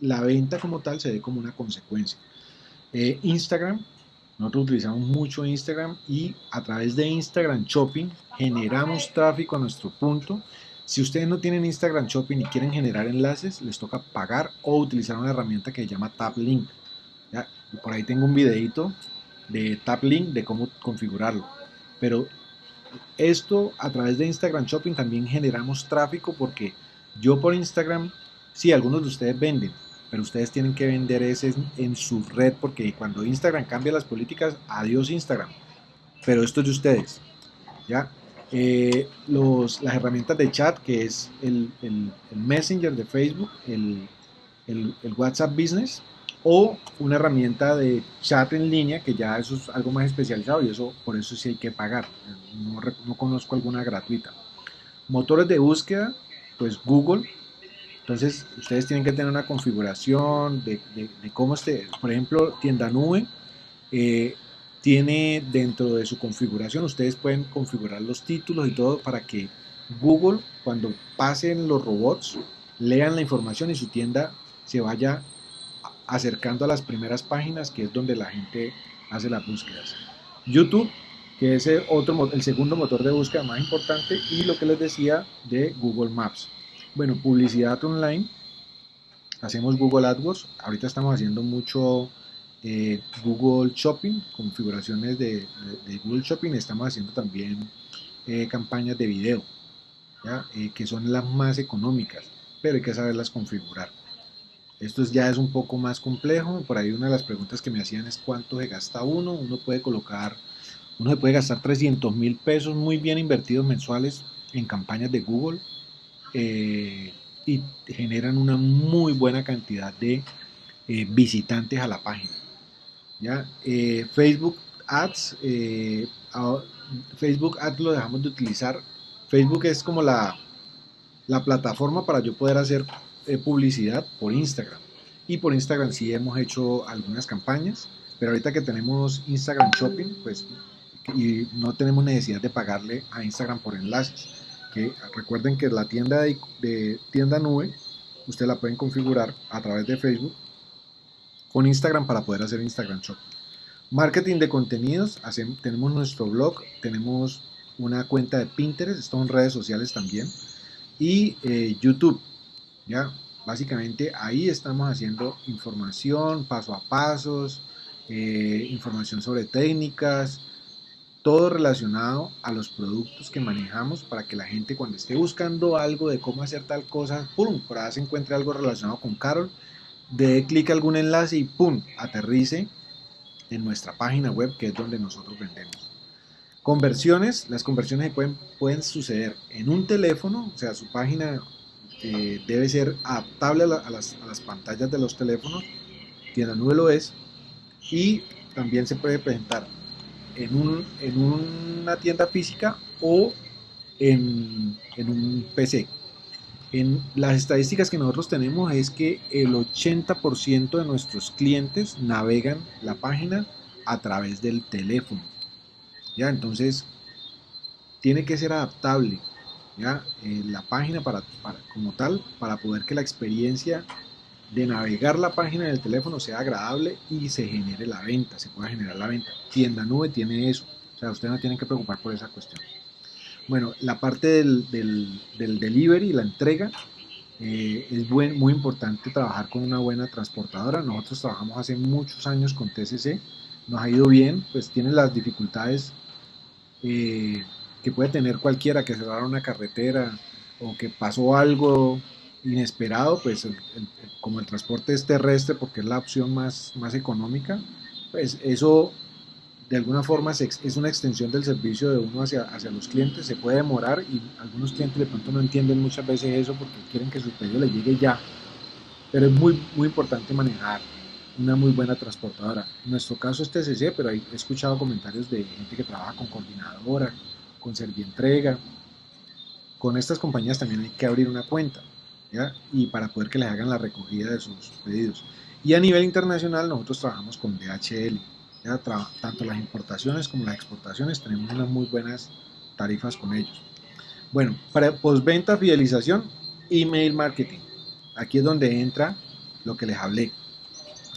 la venta como tal se dé como una consecuencia. Eh, Instagram, nosotros utilizamos mucho Instagram y a través de Instagram Shopping generamos tráfico a nuestro punto. Si ustedes no tienen Instagram Shopping y quieren generar enlaces, les toca pagar o utilizar una herramienta que se llama TapLink. ¿ya? por ahí tengo un videito de TapLink de cómo configurarlo. Pero esto a través de Instagram Shopping también generamos tráfico porque yo por Instagram, sí, algunos de ustedes venden, pero ustedes tienen que vender ese en su red porque cuando Instagram cambia las políticas, adiós Instagram. Pero esto es de ustedes. ¿ya? Eh, los, las herramientas de chat, que es el, el, Messenger de Facebook, el, el, WhatsApp Business, o una herramienta de chat en línea, que ya eso es algo más especializado y eso por eso sí hay que pagar. No, no conozco alguna gratuita. Motores de búsqueda, pues Google. Entonces, ustedes tienen que tener una configuración de, cómo esté, por ejemplo, tienda nube. Eh, tiene dentro de su configuración, ustedes pueden configurar los títulos y todo para que Google, cuando pasen los robots, lean la información y su tienda se vaya acercando a las primeras páginas, que es donde la gente hace las búsquedas. YouTube, que es el, otro, el segundo motor de búsqueda más importante, y lo que les decía de Google Maps. Bueno, publicidad online. Hacemos Google AdWords. Ahorita estamos haciendo mucho eh, Google Shopping, configuraciones de, Google Shopping. Estamos haciendo también eh, campañas de video, eh, que son las más económicas, pero hay que saberlas configurar. Esto ya es un poco más complejo. Por ahí una de las preguntas que me hacían es cuánto se gasta uno. Uno puede colocar, uno se puede gastar 300 mil pesos muy bien invertidos mensuales en campañas de Google eh, y generan una muy buena cantidad de eh, visitantes a la página. ¿ya? Eh, Facebook Ads, Facebook Ads lo dejamos de utilizar. Facebook es como la, la plataforma para yo poder hacer publicidad por Instagram. Y por Instagram sí hemos hecho algunas campañas, pero ahorita que tenemos Instagram Shopping, pues y no tenemos necesidad de pagarle a Instagram por enlaces recuerden que la tienda de, tienda nube usted la pueden configurar a través de Facebook con Instagram para poder hacer Instagram Shop. Marketing de contenidos, tenemos nuestro blog, tenemos una cuenta de Pinterest, esto en redes sociales también, y eh, YouTube. Ya, básicamente ahí estamos haciendo información, paso a pasos, eh, información sobre técnicas, todo relacionado a los productos que manejamos para que la gente cuando esté buscando algo de cómo hacer tal cosa, ¡pum! Por ahí se encuentre algo relacionado con Carol, dé clic a algún enlace y ¡pum! aterrice en nuestra página web que es donde nosotros vendemos. Conversiones, las conversiones pueden, pueden suceder en un teléfono, o sea, su página eh, debe ser adaptable a, las, a las pantallas de los teléfonos, tienda nube lo es, y también se puede presentar en, un, en una tienda física o en, en un PC. En las estadísticas que nosotros tenemos es que el 80% de nuestros clientes navegan la página a través del teléfono. ¿ya? Entonces, tiene que ser adaptable ¿ya? Eh, la página para, para, como tal para poder que la experiencia de navegar la página del teléfono sea agradable y se genere la venta, se pueda generar la venta. Tienda Nube tiene eso, o sea, usted no tiene que preocupar por esa cuestión. Bueno, la parte del, del, del delivery, la entrega, eh, es buen, muy importante trabajar con una buena transportadora. Nosotros trabajamos hace muchos años con TCC, nos ha ido bien, pues tiene las dificultades eh, que puede tener cualquiera que cerrar una carretera o que pasó algo inesperado, pues como el transporte es terrestre porque es la opción más, más económica, pues eso de alguna forma es, una extensión del servicio de uno hacia, hacia los clientes, se puede demorar y algunos clientes de pronto no entienden muchas veces eso porque quieren que su pedido le llegue ya, pero es muy, muy importante manejar una muy buena transportadora. En nuestro caso es TCC, pero he escuchado comentarios de gente que trabaja con coordinadora, con Servientrega. Con estas compañías también hay que abrir una cuenta, Y para poder que les hagan la recogida de sus pedidos. Y a nivel internacional nosotros trabajamos con DHL, ¿ya? tanto las importaciones como las exportaciones tenemos unas muy buenas tarifas con ellos. Bueno, para postventa, fidelización, email marketing. Aquí es donde entra lo que les hablé.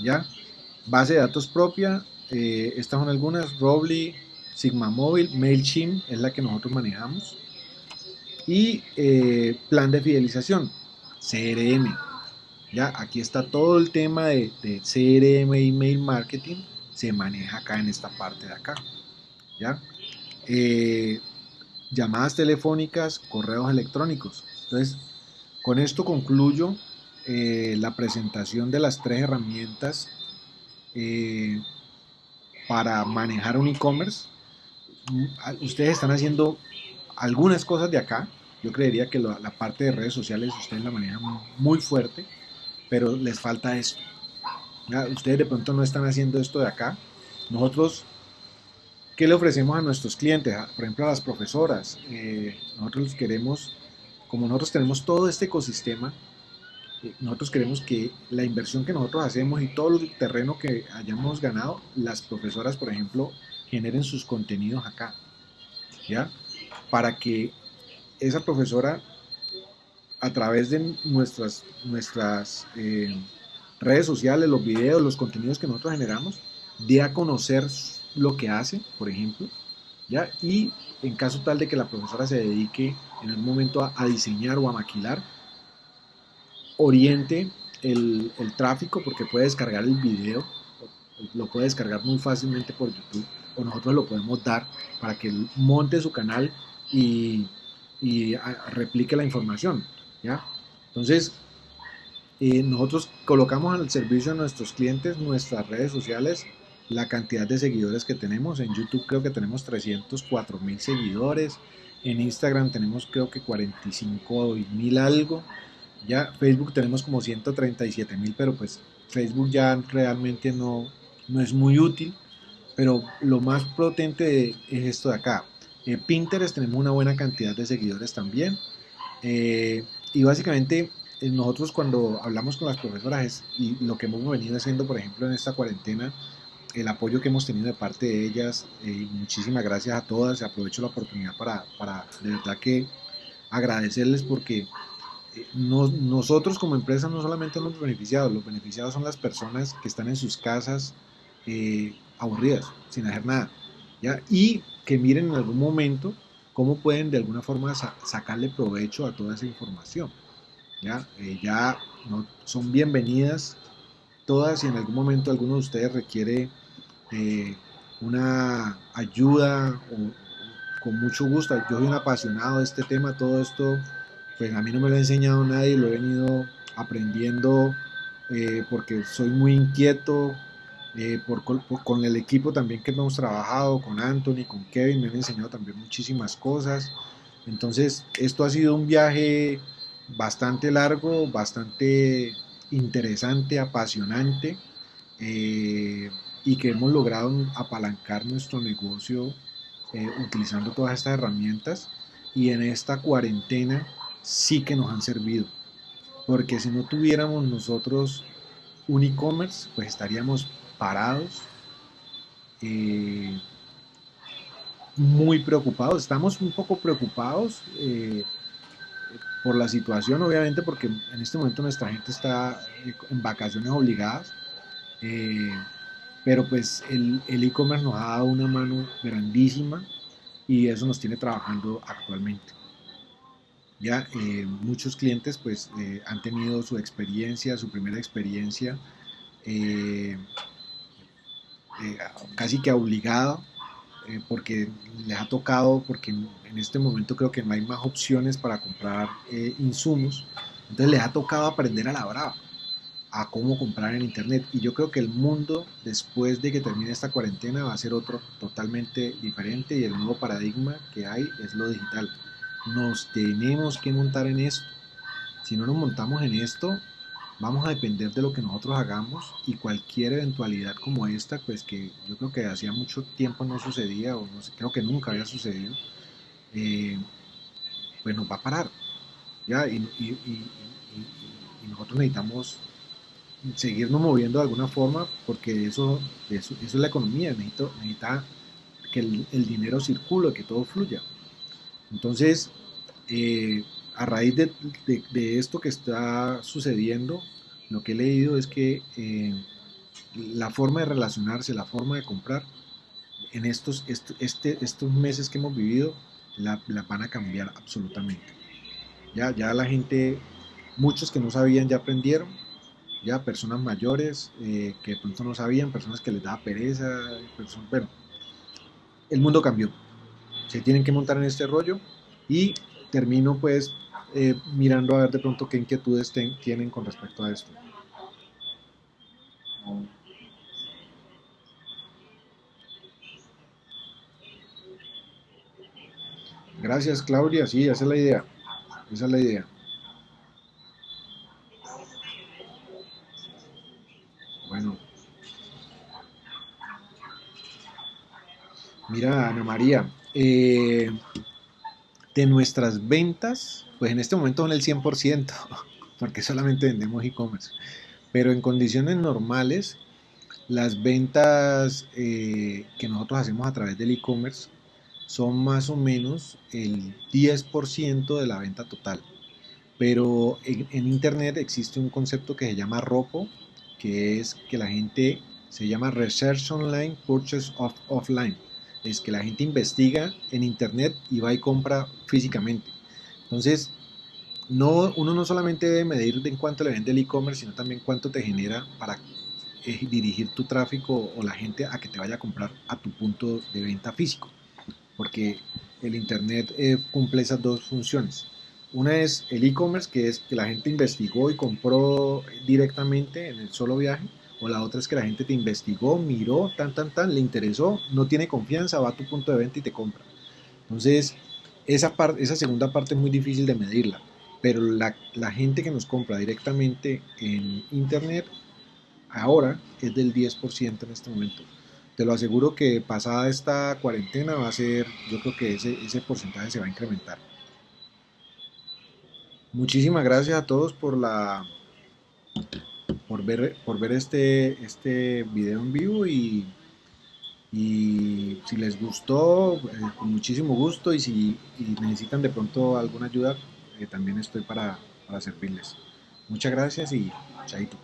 ¿ya? Base de datos propia, eh, estas son algunas, Robly, Sigma Móvil, MailChimp es la que nosotros manejamos. Y eh, plan de fidelización, CRM. Ya, aquí está todo el tema de, CRM, email marketing, se maneja acá en esta parte de acá. ¿ya? Eh, llamadas telefónicas, correos electrónicos. Entonces, con esto concluyo eh, la presentación de las tres herramientas eh, para manejar un e-commerce. Mm, ustedes están haciendo algunas cosas de acá. Yo creería que la, parte de redes sociales ustedes la manejan muy fuerte, pero les falta esto. Ustedes de pronto no están haciendo esto de acá. Nosotros, ¿qué le ofrecemos a nuestros clientes? Por ejemplo, a las profesoras. Eh, nosotros queremos, como nosotros tenemos todo este ecosistema, nosotros queremos que la inversión que nosotros hacemos y todo el terreno que hayamos ganado, las profesoras, por ejemplo, generen sus contenidos acá, ¿ya? Para que esa profesora, a través de nuestras, nuestras eh, redes sociales, los videos, los contenidos que nosotros generamos, dé a conocer lo que hace, por ejemplo, ¿ya? Y en caso tal de que la profesora se dedique en algún momento a diseñar o a maquilar, oriente el, tráfico porque puede descargar el video, lo puede descargar muy fácilmente por YouTube o nosotros lo podemos dar para que monte su canal y, replique la información. ¿ya? Entonces, eh, nosotros colocamos al servicio de nuestros clientes nuestras redes sociales, la cantidad de seguidores que tenemos. En YouTube creo que tenemos 304 mil seguidores. En Instagram tenemos creo que 45 mil algo. Ya Facebook tenemos como 137 mil, pero pues Facebook ya realmente no, no es muy útil. Pero lo más potente es esto de acá. Eh, Pinterest tenemos una buena cantidad de seguidores también. Eh, y básicamente eh, nosotros cuando hablamos con las profesoras y lo que hemos venido haciendo, por ejemplo, en esta cuarentena, el apoyo que hemos tenido de parte de ellas, muchísimas gracias a todas, aprovecho la oportunidad para, para de verdad que agradecerles porque nosotros como empresa no solamente somos beneficiados, los beneficiados son las personas que están en sus casas aburridas, sin hacer nada, ¿ya? y que miren en algún momento cómo pueden de alguna forma sacarle provecho a toda esa información. Ya, eh, ya son bienvenidas todas y en algún momento alguno de ustedes requiere eh, una ayuda con mucho gusto. Yo soy un apasionado de este tema, todo esto pues a mí no me lo ha enseñado nadie, lo he venido aprendiendo eh, porque soy muy inquieto, eh, con el equipo también que hemos trabajado, con Anthony, con Kevin, me han enseñado también muchísimas cosas. Entonces, esto ha sido un viaje bastante largo, bastante interesante, apasionante, eh, y que hemos logrado apalancar nuestro negocio utilizando todas estas herramientas. Y en esta cuarentena sí que nos han servido. Porque si no tuviéramos nosotros un e-commerce, pues estaríamos parados, eh, muy preocupados. Estamos un poco preocupados eh, por la situación, obviamente, porque en este momento nuestra gente está en vacaciones obligadas. Eh, pero pues el e-commerce nos ha dado una mano grandísima y eso nos tiene trabajando actualmente. Ya eh, muchos clientes pues eh, han tenido su experiencia, su primera experiencia eh, casi que obligada porque les ha tocado, porque en, este momento creo que no hay más opciones para comprar insumos, entonces les ha tocado aprender a la brava a cómo comprar en internet. Y yo creo que el mundo después de que termine esta cuarentena va a ser otro totalmente diferente y el nuevo paradigma que hay es lo digital. Nos tenemos que montar en esto. Si no nos montamos en esto, vamos a depender de lo que nosotros hagamos y cualquier eventualidad como esta, pues que yo creo que hacía mucho tiempo no sucedía, o creo que nunca había sucedido, eh, pues nos va a parar. ¿ya? Y, nosotros necesitamos seguirnos moviendo de alguna forma porque eso, eso, es la economía, necesito, necesita que el, dinero circule, que todo fluya. Entonces, eh, a raíz de, esto que está sucediendo, lo que he leído es que eh, la forma de relacionarse, la forma de comprar, en estos, este, estos meses que hemos vivido, la, van a cambiar absolutamente. Ya, ya la gente, muchos que no sabían ya aprendieron, ya personas mayores eh, que de pronto no sabían, personas que les daba pereza, bueno, el mundo cambió. Se tienen que montar en este rollo y termino pues eh, mirando a ver de pronto qué inquietudes tienen con respecto a esto. Gracias Claudia, sí, esa es la idea. Esa es la idea. Bueno. Mira, Ana María, eh, de nuestras ventas, pues en este momento son el 100%, porque solamente vendemos e-commerce. Pero en condiciones normales, las ventas eh, que nosotros hacemos a través del e-commerce son más o menos el 10% de la venta total. Pero en, Internet existe un concepto que se llama ROPO, que es que la gente se llama Research Online Purchase of Offline es que la gente investiga en internet y va y compra físicamente. Entonces, no, uno no solamente debe medir en cuánto le vende el e-commerce, sino también cuánto te genera para eh, dirigir tu tráfico o la gente a que te vaya a comprar a tu punto de venta físico. Porque el internet eh, cumple esas dos funciones. Una es el e-commerce, que es que la gente investigó y compró directamente en el solo viaje o la otra es que la gente te investigó, miró, tan, tan, tan, le interesó, no tiene confianza, va a tu punto de venta y te compra. Entonces, esa, parte, esa segunda parte es muy difícil de medirla, pero la, la gente que nos compra directamente en Internet ahora es del 10% en este momento. Te lo aseguro que pasada esta cuarentena va a ser, yo creo que ese, ese porcentaje se va a incrementar. Muchísimas gracias a todos por la por ver, por ver este, este video en vivo y, y si les gustó, eh, con muchísimo gusto y si necesitan de pronto alguna ayuda, eh, también estoy para, para servirles. Muchas gracias y chaito.